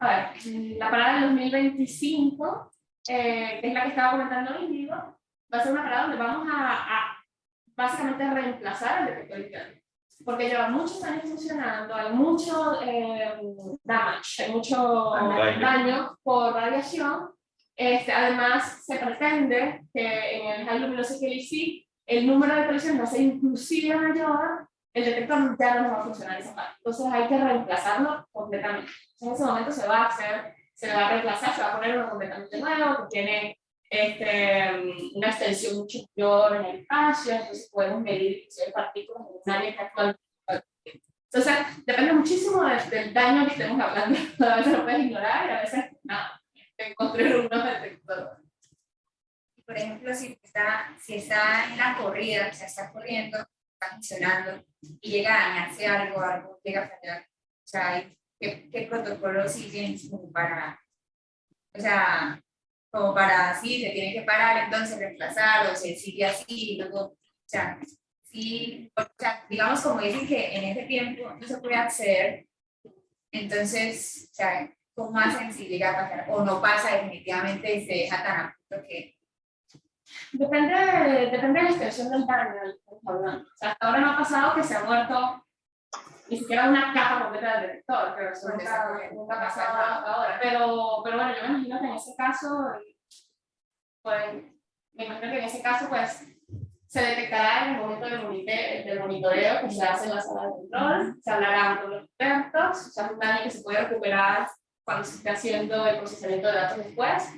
a ver, la parada del 2025, eh, que es la que estaba comentando Índigo, va a ser una parada donde vamos a, a básicamente reemplazar el detector interno. Porque lleva muchos años funcionando, hay mucho eh, damage, hay mucho Daño. daño por radiación. Este, además, se pretende que en el High Luminosity el número de colisiones va a ser inclusive mayor, el detector ya no va a funcionar esa parte. Entonces hay que reemplazarlo completamente. En ese momento se va a hacer, se va a reemplazar, se va a poner uno completamente nuevo, que tiene este, una extensión mucho mayor en el espacio, entonces podemos medir inclusive partículas en un área que actualmente entonces, depende muchísimo de- del daño que estemos hablando. A veces lo puedes ignorar y a veces, nada, construir unos detectores. por ejemplo, si está, si está en la corrida, o sea, está corriendo, está funcionando y llega a dañarse algo, algo llega a fallar, o sea, ¿qué, qué protocolos siguen como para, o sea, como para, sí, se tiene que parar, entonces reemplazar, o se sigue así, y luego, o sea, sí, o sea, digamos como dicen que en ese tiempo no se puede acceder, entonces, o sea, ¿cómo hacen si llega a pasar? O no pasa definitivamente y se deja tan a punto que Depende, depende de la extensión del daño que. O sea, hasta ahora no ha pasado que se ha muerto ni siquiera una capa completa del detector, pero eso Porque nunca, ha pasado hasta ahora. Pero, pero bueno, yo me imagino que en ese caso, pues, me imagino que en ese caso, pues, se detectará en el momento del, monite- del monitoreo que se hace en la sala de control, se hablará con los expertos, o sea, es un daño que se puede recuperar cuando se esté haciendo el procesamiento de datos después.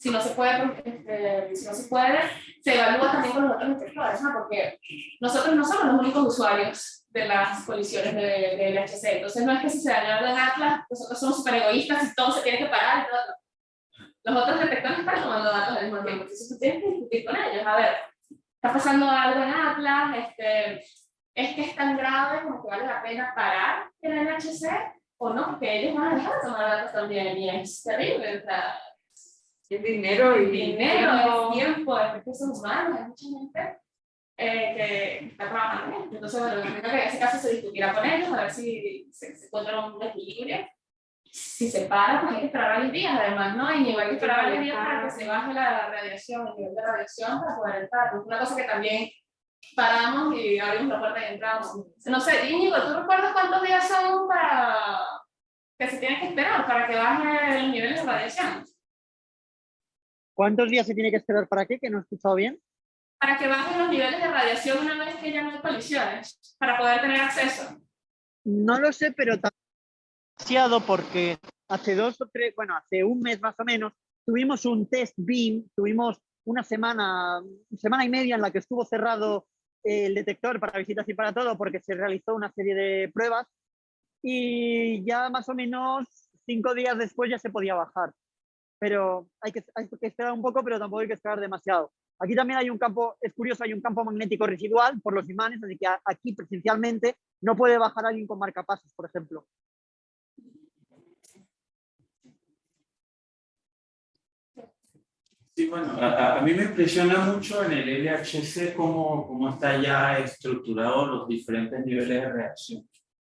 Si no se puede, este, si no se puede, se evalúa también con los otros detectores, ¿no? Porque nosotros no somos los únicos usuarios de las colisiones de, de LHC, entonces no es que si se dañó en Atlas, nosotros somos súper egoístas y todo se tiene que parar y todo. Los otros detectores están tomando datos al mismo tiempo, entonces tú tienes que discutir con ellos, a ver, está pasando algo en Atlas, este, es que es tan grave como que vale la pena parar en el LHC o no, porque ellos van a dejar de tomar datos también y es terrible, o sea, Es dinero y dinero, tiempo. es tiempo, es recursos humanos, hay mucha gente eh, que está trabajando en esto. Entonces, bueno, creo que en ese caso se discutirá con ellos, a ver si se, se encuentra un equilibrio. Si se para, pues hay que esperar varios días, además, ¿no? Y hay que esperar varios días para que se baje la radiación, el nivel de radiación para poder entrar. Es una cosa que también paramos y abrimos la puerta y entramos. No sé, Íñigo, ¿tú recuerdas cuántos días son para que se tienen que esperar para que baje el nivel de radiación? ¿Cuántos días se tiene que esperar para qué? Que no he escuchado bien. para que bajen los niveles de radiación una vez que ya no hay colisiones, para poder tener acceso. No lo sé, pero demasiado porque hace dos o tres, bueno, hace un mes más o menos, tuvimos un test BIM, tuvimos una semana, semana y media en la que estuvo cerrado el detector para visitas y para todo porque se realizó una serie de pruebas y ya más o menos cinco días después ya se podía bajar. Pero hay que, hay que esperar un poco, pero tampoco hay que esperar demasiado. Aquí también hay un campo, es curioso, hay un campo magnético residual por los imanes, así que aquí presencialmente no puede bajar alguien con marcapasos, por ejemplo. Sí, bueno, a- a mí me impresiona mucho en el LHC cómo, cómo está ya estructurado los diferentes niveles de reacción.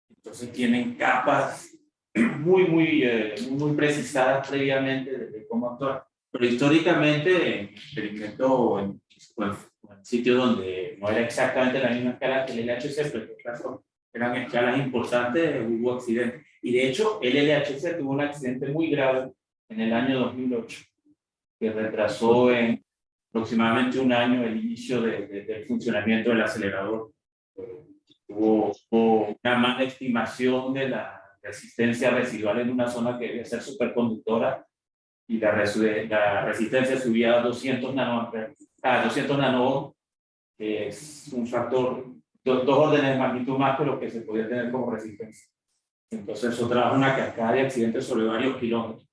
Entonces tienen capas muy, muy, eh, muy precisadas previamente de, de cómo actuar. Pero históricamente, en experimento en, en, en sitios donde no era exactamente la misma escala que el LHC, pero que claro, eran escalas importantes, hubo accidentes. Y de hecho, el LHC tuvo un accidente muy grave en el año 2008 que retrasó en aproximadamente un año el inicio de- de- del funcionamiento del acelerador. Eh, Hubo, hubo una mala estimación de la resistencia residual en una zona que debía ser superconductora y la, la resistencia subía a 200 nanoamperes, a 200 nano, que es un factor, do- dos órdenes de magnitud más que lo que se podía tener como resistencia. Entonces eso trajo una cascada de accidentes sobre varios kilómetros.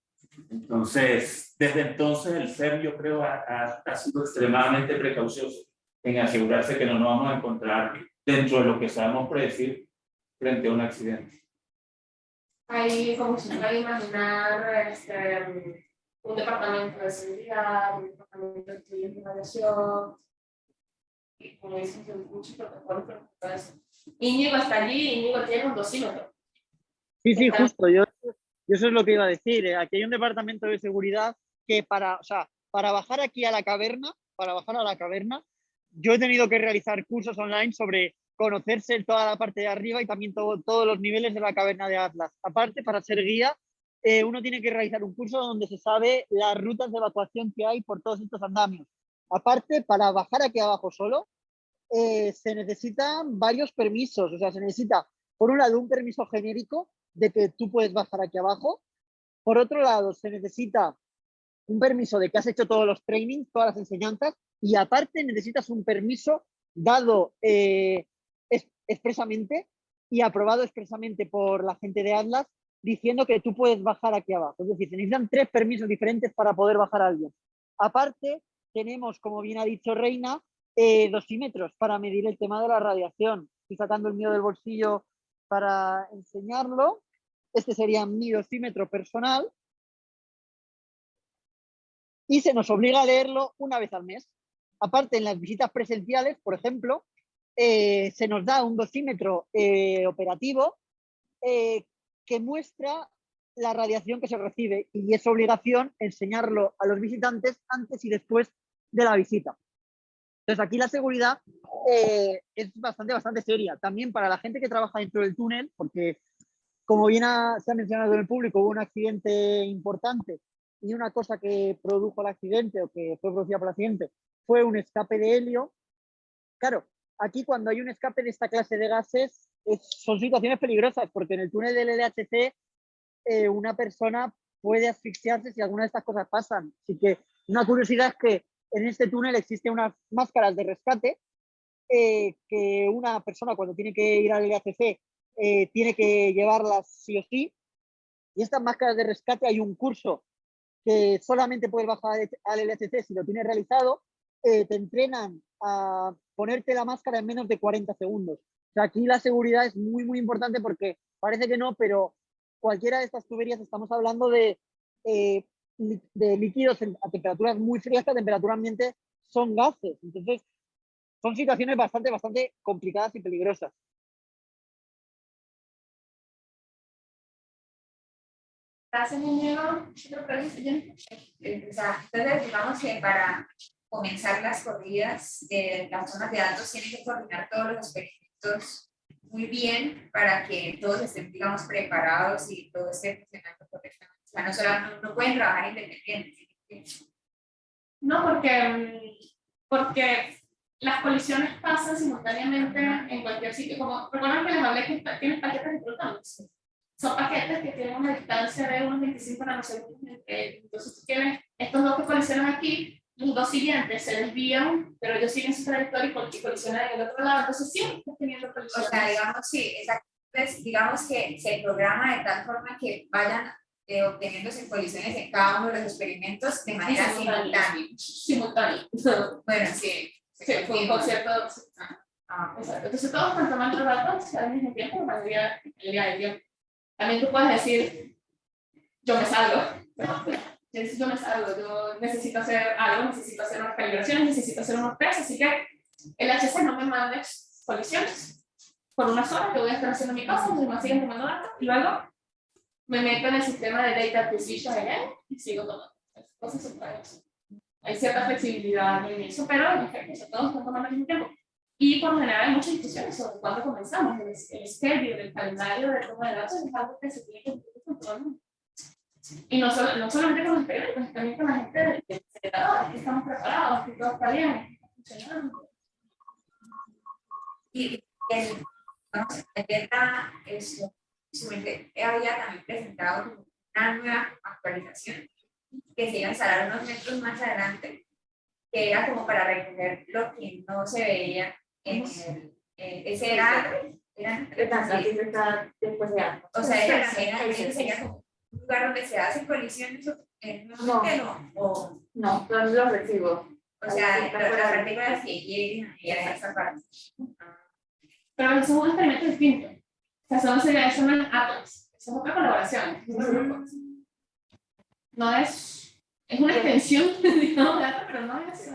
Entonces, desde entonces el CERN yo creo ha, ha- ha sido extremadamente precaucioso en asegurarse que no nos vamos a encontrar dentro de lo que sabemos predecir frente a un accidente. Ahí como se puede imaginar este, un departamento de seguridad, un departamento de estudios de y como dices, muchos protocolos todo eso. Íñigo está allí, Íñigo tiene un dosímetro. Sí, sí, Está- justo. Yo, yo eso es lo que iba a decir. eh, Aquí hay un departamento de seguridad que para, o sea, para bajar aquí a la caverna, para bajar a la caverna, yo he tenido que realizar cursos online sobre conocerse toda la parte de arriba y también todo- todos los niveles de la caverna de Atlas. Aparte, para ser guía, eh, uno tiene que realizar un curso donde se sabe las rutas de evacuación que hay por todos estos andamios. Aparte, para bajar aquí abajo solo, eh, se necesitan varios permisos. O sea, se necesita, por un lado, un permiso genérico de que tú puedes bajar aquí abajo. Por otro lado, se necesita un permiso de que has hecho todos los trainings, todas las enseñanzas, y aparte necesitas un permiso dado eh, expresamente y aprobado expresamente por la gente de Atlas diciendo que tú puedes bajar aquí abajo. Es decir, se necesitan tres permisos diferentes para poder bajar a alguien. Aparte, tenemos, como bien ha dicho Reina, eh, dosímetros para medir el tema de la radiación. Estoy sacando el mío del bolsillo para enseñarlo. Este sería mi dosímetro personal. Y se nos obliga a leerlo una vez al mes. Aparte, en las visitas presenciales, por ejemplo, eh, se nos da un dosímetro eh, operativo eh, que muestra la radiación que se recibe y es obligación enseñarlo a los visitantes antes y después de la visita. Entonces aquí la seguridad eh, es bastante, bastante seria. También para la gente que trabaja dentro del túnel, porque como bien ha- se ha mencionado en el público, hubo un accidente importante y una cosa que produjo el accidente o que fue producida por el accidente fue un escape de helio. Claro, aquí cuando hay un escape de esta clase de gases es- son situaciones peligrosas porque en el túnel del LHC eh, una persona puede asfixiarse si alguna de estas cosas pasan. Así que una curiosidad es que en este túnel existen unas máscaras de rescate eh, que una persona cuando tiene que ir al LHC eh, tiene que llevarlas sí o sí. Y estas máscaras de rescate hay un curso que solamente puedes bajar al LHC si lo tienes realizado. Eh, te entrenan a ponerte la máscara en menos de 40 segundos. O sea, aquí la seguridad es muy, muy importante porque parece que no, pero cualquiera de estas tuberías estamos hablando de, eh, de líquidos a temperaturas muy frías que a temperatura ambiente son gases. Entonces, son situaciones bastante, bastante complicadas y peligrosas. Gracias. Otra pregunta, Jenny. Eh, o sea, entonces, digamos que para comenzar las corridas, eh, las zonas de datos tienen que coordinar todos los experimentos muy bien para que todos estén, digamos, preparados y todo esté funcionando correctamente. O sea, no, solo, no, pueden trabajar independientes. No, porque, mm, porque las colisiones pasan simultáneamente en cualquier sitio. Como recuerdan que les hablé que tienen paquetes de protones. Son paquetes que tienen una distancia de unos 25 nanosegundos ellos. Entonces tú tienes estos dos que colisionan aquí, los dos siguientes se desvían, pero ellos siguen su trayectoria y col- y colisionan en el otro lado. Entonces siempre estás teniendo O colisiones. sea, digamos, sí, exacto. Digamos que se programa de tal forma que vayan eh, obteniéndose colisiones en cada uno de los experimentos de manera simultánea. Simultáneo. Bueno, sí. Sí, fue un concierto. Ah, Exacto. Entonces todos están tomando datos al mismo tiempo, la mayoría el día del tiempo. También tú puedes decir, yo me salgo. No es algo, yo necesito hacer algo, necesito hacer unas calibraciones, necesito hacer unos test, así que el HC no me mande colisiones por unas horas, que voy a estar haciendo mi cosa, me siguen tomando datos, y luego me meto en el sistema de Data Acquisition again, y sigo tomando. Hay cierta flexibilidad en eso, pero en efecto, todos están tomando al mismo tiempo. Y por lo general hay muchas discusiones sobre cuándo comenzamos. El, el schedule, el calendario de toma de datos es algo que se tiene que cumplir con todo el mundo. Y no, solo, no solamente con los experimentos, también con la gente que estamos preparados, que todo está bien, está funcionando. Y el, vamos, Beta, eso, había también presentado una nueva actualización que se iba a instalar unos metros más adelante, que era como para recoger lo que no se veía en el, eh, ese era, era, Exacto, sí. después de algo. o sea, era, era, ese sería como un lugar donde se hacen colisiones en un No. no, o, No, son los recibos. o sea, Ahí las partículas que lleguen ahí a esa parte. Pero eso es un experimento distinto. O sea, eso no es Atlas, eso es otra colaboración. No es, es una extensión, digamos, de pero no es... eh,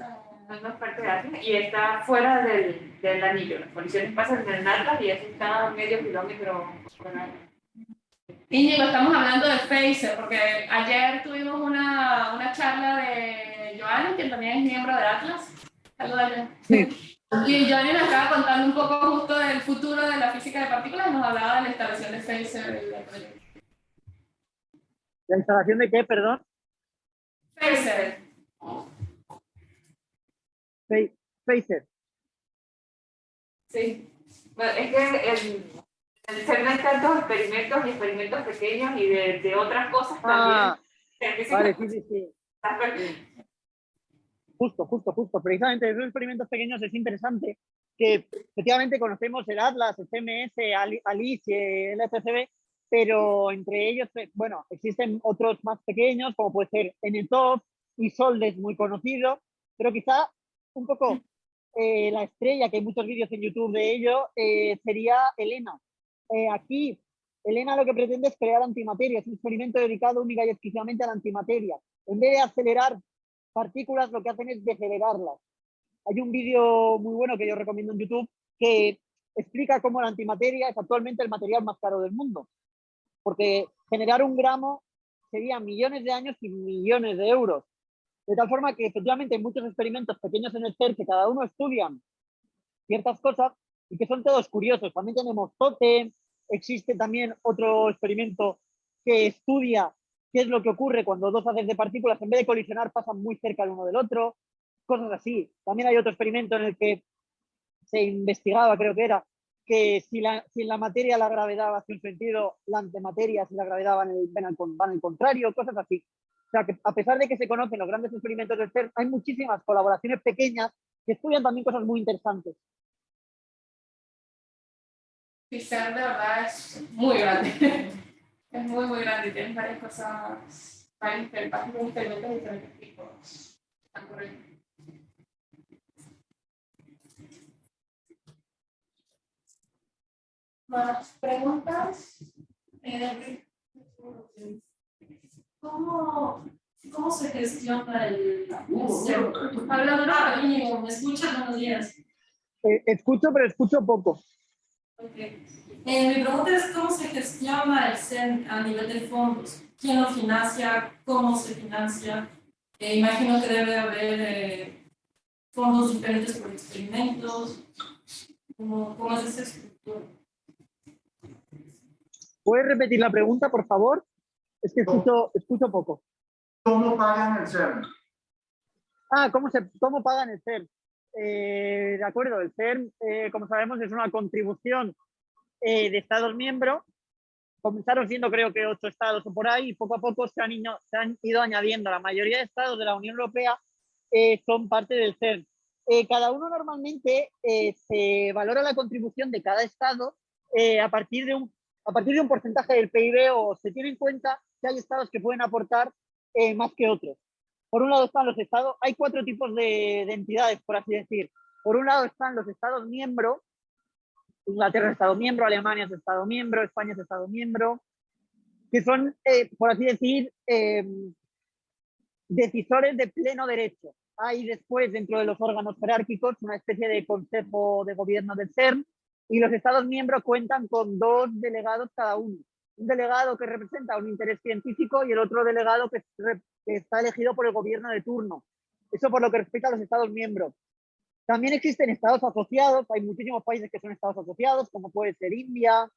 No es parte de Atlas y está fuera del, del anillo. Las colisiones pasan en el Atlas y eso está a medio kilómetro fuera. Íñigo, estamos hablando de Phaser, porque ayer tuvimos una, una charla de Joanny, que también es miembro de Atlas. Saludos, Joanny. Y Joanny nos estaba contando un poco justo del futuro de la física de partículas y nos hablaba de la instalación de proyecto. ¿La instalación de qué, perdón? Phaser. Fa- Phaser. Sí. Bueno, es que el, tantos experimentos y experimentos pequeños y de, de otras cosas Ah, también. vale, sí, sí, sí. Está- Justo, justo, justo. Precisamente esos experimentos pequeños es interesante que efectivamente conocemos el Atlas, el CMS, Ali- Alice, el FCB, pero entre ellos, eh, bueno, existen otros más pequeños, como puede ser NTOP y Soldes, muy conocido, pero quizá un poco eh, la estrella, que hay muchos vídeos en YouTube de ello, eh, sería Elena. Eh, aquí, Elena lo que pretende es crear antimateria, es un experimento dedicado única y exclusivamente a la antimateria. En vez de acelerar partículas, lo que hacen es decelerarlas. Hay un vídeo muy bueno que yo recomiendo en YouTube que explica cómo la antimateria es actualmente el material más caro del mundo. Porque generar un gramo sería millones de años y millones de euros. De tal forma que efectivamente hay muchos experimentos pequeños en el CERN que cada uno estudian ciertas cosas y que son todos curiosos. También tenemos Totem, existe también otro experimento que estudia qué es lo que ocurre cuando dos haces de partículas en vez de colisionar pasan muy cerca el uno del otro, cosas así. También hay otro experimento en el que se investigaba, creo que era, que si, la, si en la materia la gravedad va hacia un sentido, la antimateria, si la gravedad va en el, van al, contrario, cosas así. O sea, que a pesar de que se conocen los grandes experimentos del CERN, hay muchísimas colaboraciones pequeñas que estudian también cosas muy interesantes. Pixar de verdad es muy grande. Es muy, muy grande. y Tienes varias cosas, varios experimentos de diferentes tipos. ¿Más preguntas? Eh, ¿Cómo, ¿Cómo se gestiona el... Hablando de Íñigo, ¿me escuchas? Buenos días. Eh, escucho, pero escucho poco. Ok. Eh, mi pregunta es cómo se gestiona el CEN a nivel de fondos. ¿Quién lo financia? ¿Cómo se financia? Eh, imagino que debe haber eh, fondos diferentes por experimentos. ¿Cómo, cómo es esa estructura? ¿Puedes repetir la pregunta, por favor? Es que escucho, escucho poco. ¿Cómo pagan el CERN? Ah, ¿cómo, se, cómo pagan el CERN? Eh, de acuerdo, el CERN, eh, como sabemos, es una contribución eh, de Estados miembros. Comenzaron siendo creo que ocho estados o por ahí y poco a poco se han, ido, se han ido añadiendo. La mayoría de estados de la Unión Europea eh, son parte del CERN. Eh, cada uno normalmente eh, se valora la contribución de cada estado a, partir de un, a partir de un porcentaje del PIB o se tiene en cuenta que hay estados que pueden aportar más que otros. Por un lado están los estados, hay cuatro tipos de, de entidades, por así decir. Por un lado están los estados miembros, Inglaterra es estado miembro, Alemania es estado miembro, España es estado miembro, que son, eh, por así decir, eh, decisores de pleno derecho. Hay después, dentro de los órganos jerárquicos, una especie de consejo de gobierno del CERN y los Estados miembros cuentan con dos delegados cada uno. Un delegado que representa un interés científico y el otro delegado que, está elegido por el gobierno de turno. Eso por lo que respecta a los Estados miembros. También existen estados asociados, hay muchísimos países que son estados asociados, como puede ser India,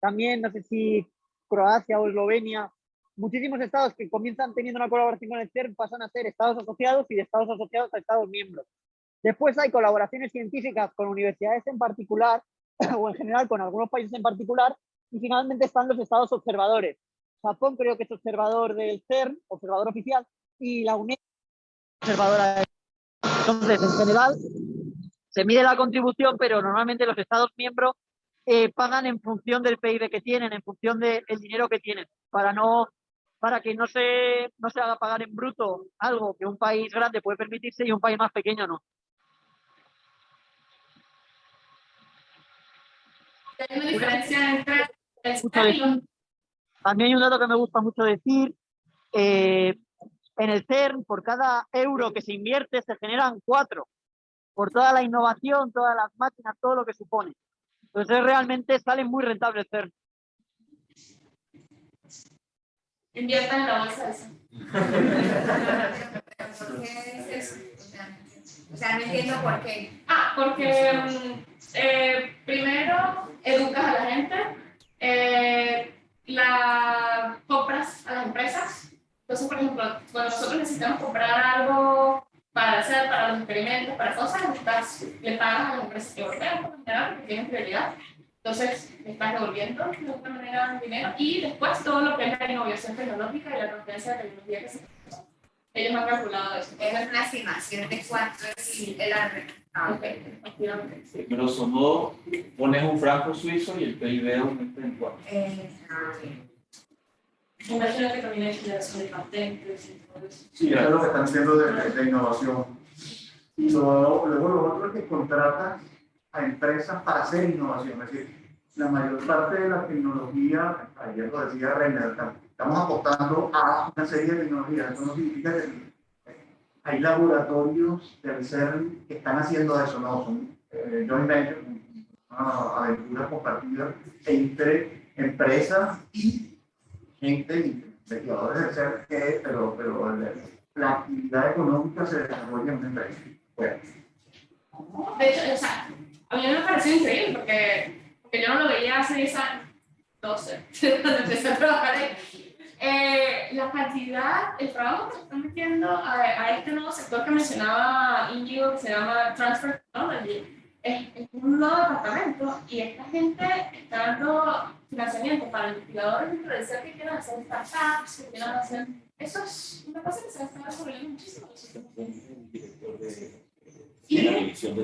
también no sé si Croacia o Eslovenia, muchísimos estados que comienzan teniendo una colaboración con el CERN pasan a ser estados asociados y de estados asociados a estados miembros. Después hay colaboraciones científicas con universidades en particular, o en general con algunos países en particular, y finalmente están los estados observadores. Japón creo que es observador del CERN, observador oficial, y la UNESCO observadora entonces, en general, se mide la contribución, pero normalmente los Estados miembros eh, pagan en función del PIB que tienen, en función del dinero que tienen, para no para que no se, no se haga pagar en bruto algo que un país grande puede permitirse y un país más pequeño no. También hay un dato que me gusta mucho decir. Eh, en el CERN, por cada euro que se invierte, se generan cuatro. Por toda la innovación, todas las máquinas, todo lo que supone. Entonces realmente sale muy rentable el CERN. Inviertan en la bolsa esa. ¿Por qué es eso? O sea, no entiendo por qué. Ah, porque mm, eh, primero educas a la gente, eh, la compras a las empresas, entonces, por ejemplo, cuando nosotros necesitamos comprar algo para hacer, para los experimentos, para cosas, estás, le pagas a las empresas europeas por general, porque tienen prioridad. Entonces, le estás devolviendo de alguna manera dinero. Y después todo lo que es la innovación tecnológica y la transferencia de tecnología que se ellos han calculado eso. Es una estimación de cuánto es el arreglo. Ah, ok. Sí, modo, pones un franco suizo y el PIB aumenta en cuatro. Eh, Imagino que también hay generación de patentes y todo eso. Sí, eso es lo que están haciendo de, de innovación. Luego, lo otro es que contratan a empresas para hacer innovación. Es decir, la mayor parte de la tecnología, ayer lo decía Reiner, estamos apostando a una serie de tecnologías. Eso no significa que hay laboratorios del CERN que están haciendo eso, no, son eh, joint venture, una aventura compartida entre empresas y gente, investigadores del ser, que, pero, pero la actividad económica se desarrolla en una empresa. Bueno. De hecho, o sea, a mí me pareció increíble porque, porque yo no lo veía hace 10 años, 12, cuando empecé a trabajar ahí. Eh, la cantidad, el trabajo que se está metiendo a, a, este nuevo sector que mencionaba Indigo, que se llama Transfer Technology, es, es un nuevo departamento y esta gente está dando financiamiento para investigadores del ser que quieran hacer startups, que quieran hacer... Eso es una cosa que se está desarrollando muchísimo. Y la división de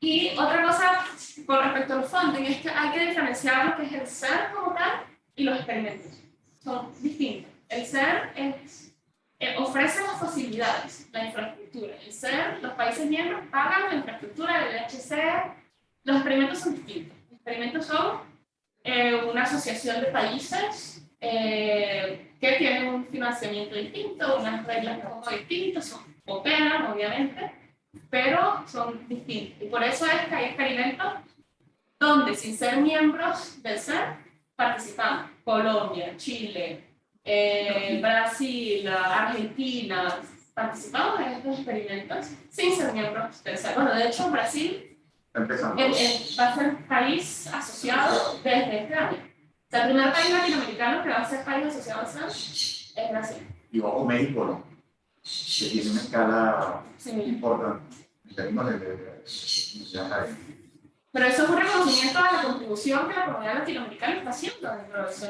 Y otra cosa con respecto al funding es que hay que diferenciar lo que es el ser como tal y los experimentos. Son distintos. El ser es eh, ofrece las facilidades, la infraestructura. El CER, los países miembros pagan la infraestructura del HC. Los experimentos son distintos. Los experimentos son eh, una asociación de países eh, que tienen un financiamiento distinto, unas reglas un poco distintas, son, operan obviamente, pero son distintos. Y por eso es que hay experimentos donde sin ser miembros del CER participamos. Colombia, Chile, eh, Brasil, Argentina, participamos en estos experimentos sin ser miembros del CERN. Bueno, de hecho, Brasil va a ser país asociado desde este año. O sea, el primer país latinoamericano que va a ser país asociado al CERN es Brasil. Y ojo, México, ¿no? Que tiene una escala sí. importante de, de, de, de pero eso es un reconocimiento a la contribución que la comunidad latinoamericana está haciendo dentro de eso,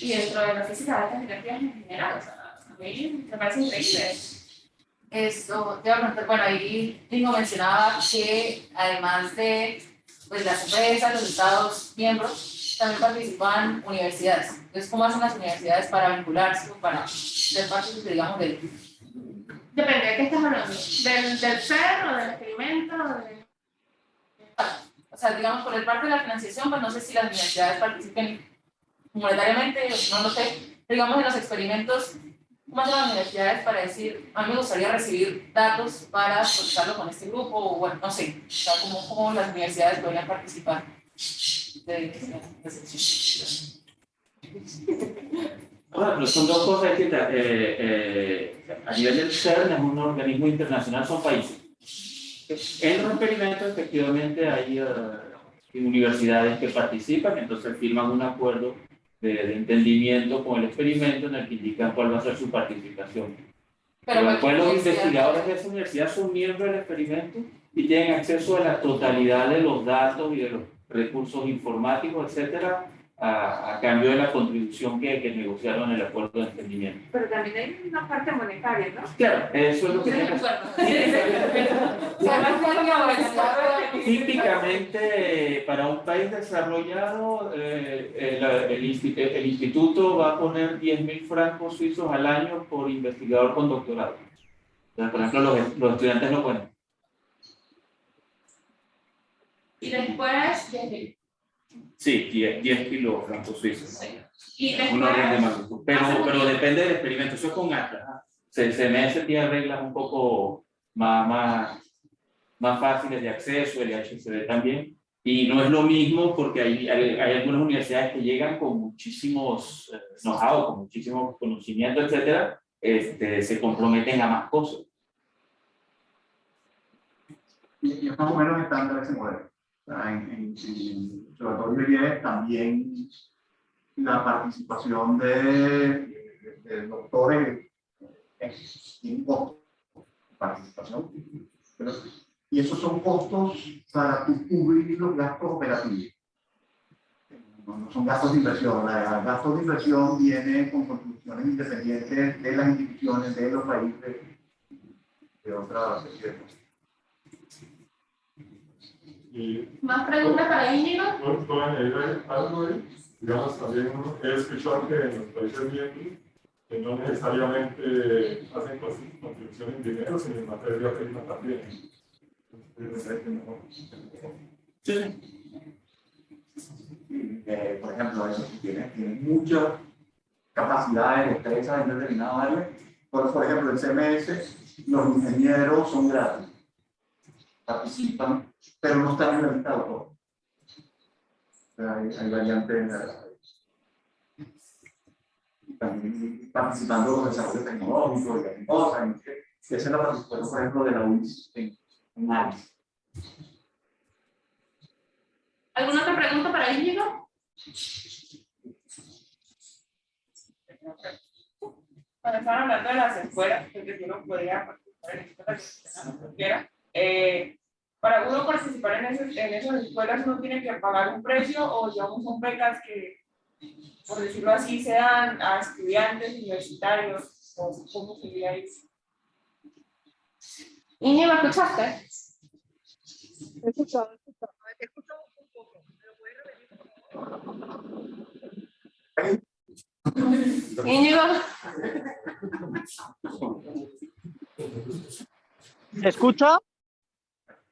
y dentro de la física de altas energías en general. O sea, a mí me parece increíble. Esto, te voy a preguntar, bueno, ahí Tingo mencionaba que además de pues, las empresas, los estados miembros, también participan universidades. Entonces, ¿cómo hacen las universidades para vincularse o para ser parte, digamos, del... Depende, ¿de qué estás hablando? ¿Del, del CER o del experimento? O de o sea, digamos, por el parte de la financiación, pues no sé si las universidades participen monetariamente, no lo sé, digamos en los experimentos más de las universidades para decir, a mí me gustaría recibir datos para procesarlo con este grupo, o bueno, no sé, o sea, las universidades podrían participar de, de, de, Bueno, pero son dos cosas que eh, eh, a nivel del CERN es un organismo internacional, son países. En los experimentos efectivamente hay uh, universidades que participan, entonces firman un acuerdo de, de, entendimiento con el experimento en el que indican cuál va a ser su participación. Pero, Pero después los investigadores de esa universidad son miembros del experimento y tienen acceso a la totalidad de los datos y de los recursos informáticos, etcétera, a, a, cambio de la contribución que, que negociaron en el acuerdo de entendimiento. Pero también hay una parte monetaria, ¿no? Claro, eso es lo que tenemos. Típicamente, para un país desarrollado, eh, el, el, el, instituto va a poner 10.000 francos suizos al año por investigador con doctorado. Entonces, por ejemplo, los, los estudiantes lo ponen. Y después, 10.000. Sí, 10, 10 kilos francos suizos. Más. Pero, pero depende del experimento. Eso es con Atlas. Se, CMS tiene reglas un poco más, más, más fáciles de acceso, el HCD también. Y no es lo mismo porque hay, hay, hay algunas universidades que llegan con muchísimos eh, know-how, con muchísimos conocimientos, etcétera, este, se comprometen a más cosas. Y, y más o menos estándar ese modelo. En, en, en observatorio también la participación de, de, de doctores en costo participación. Pero, y esos son costos para cubrir los gastos operativos. No, son gastos de inversión. Los gastos de inversión vienen con contribuciones independientes de las instituciones, de los países, de otras cosas. ¿Más preguntas para Íñigo? No, no añadir algo ahí. Digamos, también he escuchado que en los países miembros que no necesariamente hacen contribuciones en dinero, sino en materia prima también. Sí. Eh, por ejemplo, eso tiene, tiene mucha capacidad de destreza en determinado área. Por, por ejemplo, en CMS, los ingenieros son gratis, participan pero no está reglamentado todo. Hay, hay variantes en la, también participando en los desarrollos tecnológicos y cosas. Esa es la participación, por ejemplo, de la UIS en, en ARIS. ¿Alguna otra pregunta para Íñigo? Cuando estaban hablando de las escuelas, porque yo no podía participar en escuelas, quiera. Eh, para uno participar en, ese, en esas escuelas uno tiene que pagar un precio o digamos son becas que, por decirlo así, se dan a estudiantes universitarios o cómo sería eso. ¿Y me escuchaste? He escuchado, he escuchado. He escuchado un poco. ¿Me lo puedes repetir?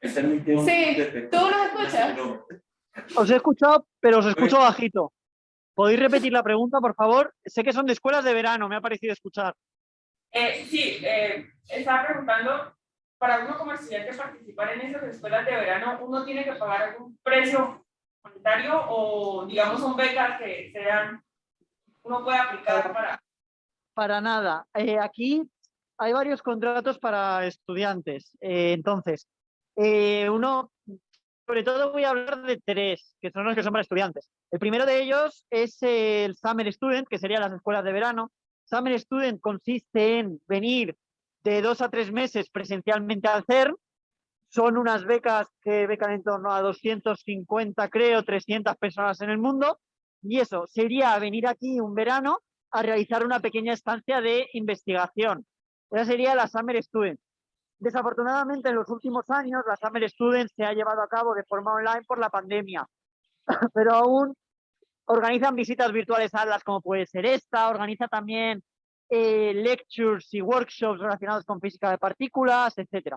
¿Se? Sí, ¿tú nos escuchas? Os he escuchado, pero os escucho bajito. ¿Podéis repetir la pregunta, por favor? Sé que son de escuelas de verano, me ha parecido escuchar. Eh, sí, eh, estaba preguntando, para uno como estudiante participar en esas escuelas de verano, ¿uno tiene que pagar algún precio monetario o digamos son becas que sean, uno puede aplicar para... Para nada. Eh, aquí hay varios contratos para estudiantes. Eh, entonces, eh, uno, sobre todo voy a hablar de tres, que son los que son para estudiantes. El primero de ellos es el Summer Student, que serían las escuelas de verano. Summer Student consiste en venir de dos a tres meses presencialmente al CERN. Son unas becas que becan en torno a 250, creo, 300 personas en el mundo. Y eso sería venir aquí un verano a realizar una pequeña estancia de investigación. Esa sería la Summer Student. Desafortunadamente, en los últimos años, la Summer Student se ha llevado a cabo de forma online por la pandemia, pero aún organizan visitas virtuales a las como puede ser esta, organiza también eh, lectures y workshops relacionados con física de partículas, etc.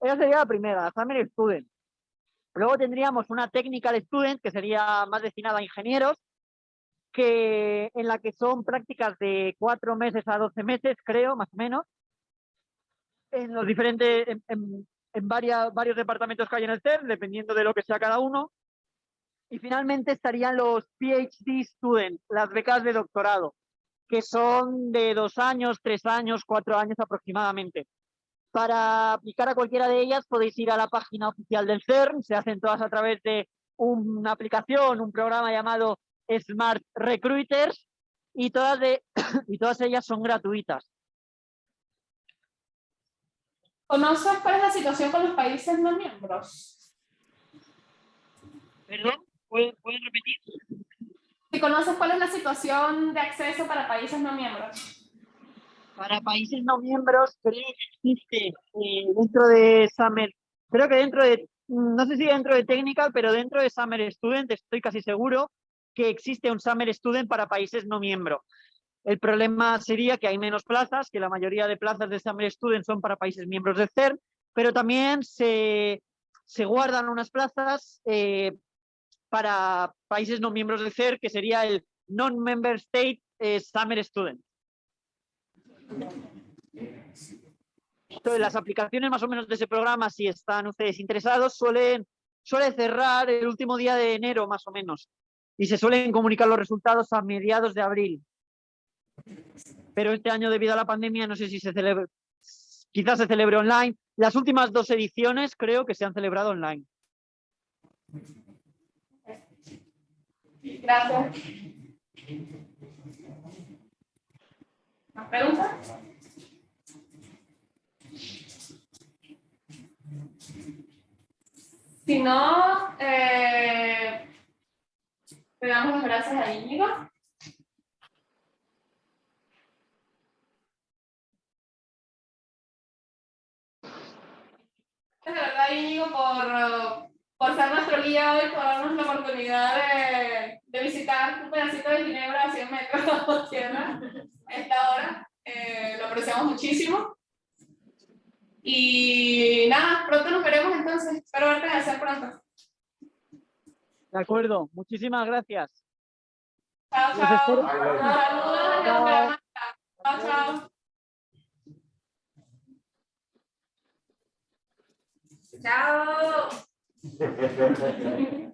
Esa sería la primera, la Summer Student. Luego tendríamos una Technical Student, que sería más destinada a ingenieros, que, en la que son prácticas de cuatro meses a 12 meses, creo, más o menos, en los diferentes, en, en- varias- varios departamentos que hay en el CERN, dependiendo de lo que sea cada uno. Y finalmente estarían los PhD students, las becas de doctorado, que son de dos años, tres años, cuatro años aproximadamente. Para aplicar a cualquiera de ellas podéis ir a la página oficial del CERN, se hacen todas a través de una aplicación, un programa llamado Smart Recruiters y todas, de, y todas ellas son gratuitas. ¿Conoces cuál es la situación con los países no miembros? ¿Perdón? ¿Pueden, pueden repetir? Si conoces cuál es la situación de acceso para países no miembros. Para países no miembros, creo que existe eh, dentro de Summer, creo que dentro de, no sé si dentro de Technical, pero dentro de Summer Student estoy casi seguro que existe un Summer Student para países no miembros. El problema sería que hay menos plazas, que la mayoría de plazas de Summer Student son para países miembros del CERN, pero también se, guardan unas plazas eh, para países no miembros del CERN, que sería el Non-Member State eh, Summer Student. Entonces, las aplicaciones más o menos de ese programa, si están ustedes interesados, suelen suele cerrar el último día de enero más o menos y se suelen comunicar los resultados a mediados de abril. Pero este año debido a la pandemia no sé si se celebra, quizás se celebre online. Las últimas dos ediciones creo que se han celebrado online. Gracias. ¿Más preguntas? Si no, eh, le damos las gracias a Íñigo. De verdad, Íñigo, por, por ser nuestro guía hoy, por darnos la oportunidad de, de visitar un pedacito de Ginebra a 100 metros bajo tierra a esta hora. Eh, lo apreciamos muchísimo. Y nada, pronto nos veremos entonces. Espero verte en el CER pronto. De acuerdo, muchísimas gracias. Chao, chao. Saludos desde Chao. Bucaramanga. Chao, chao. Chao.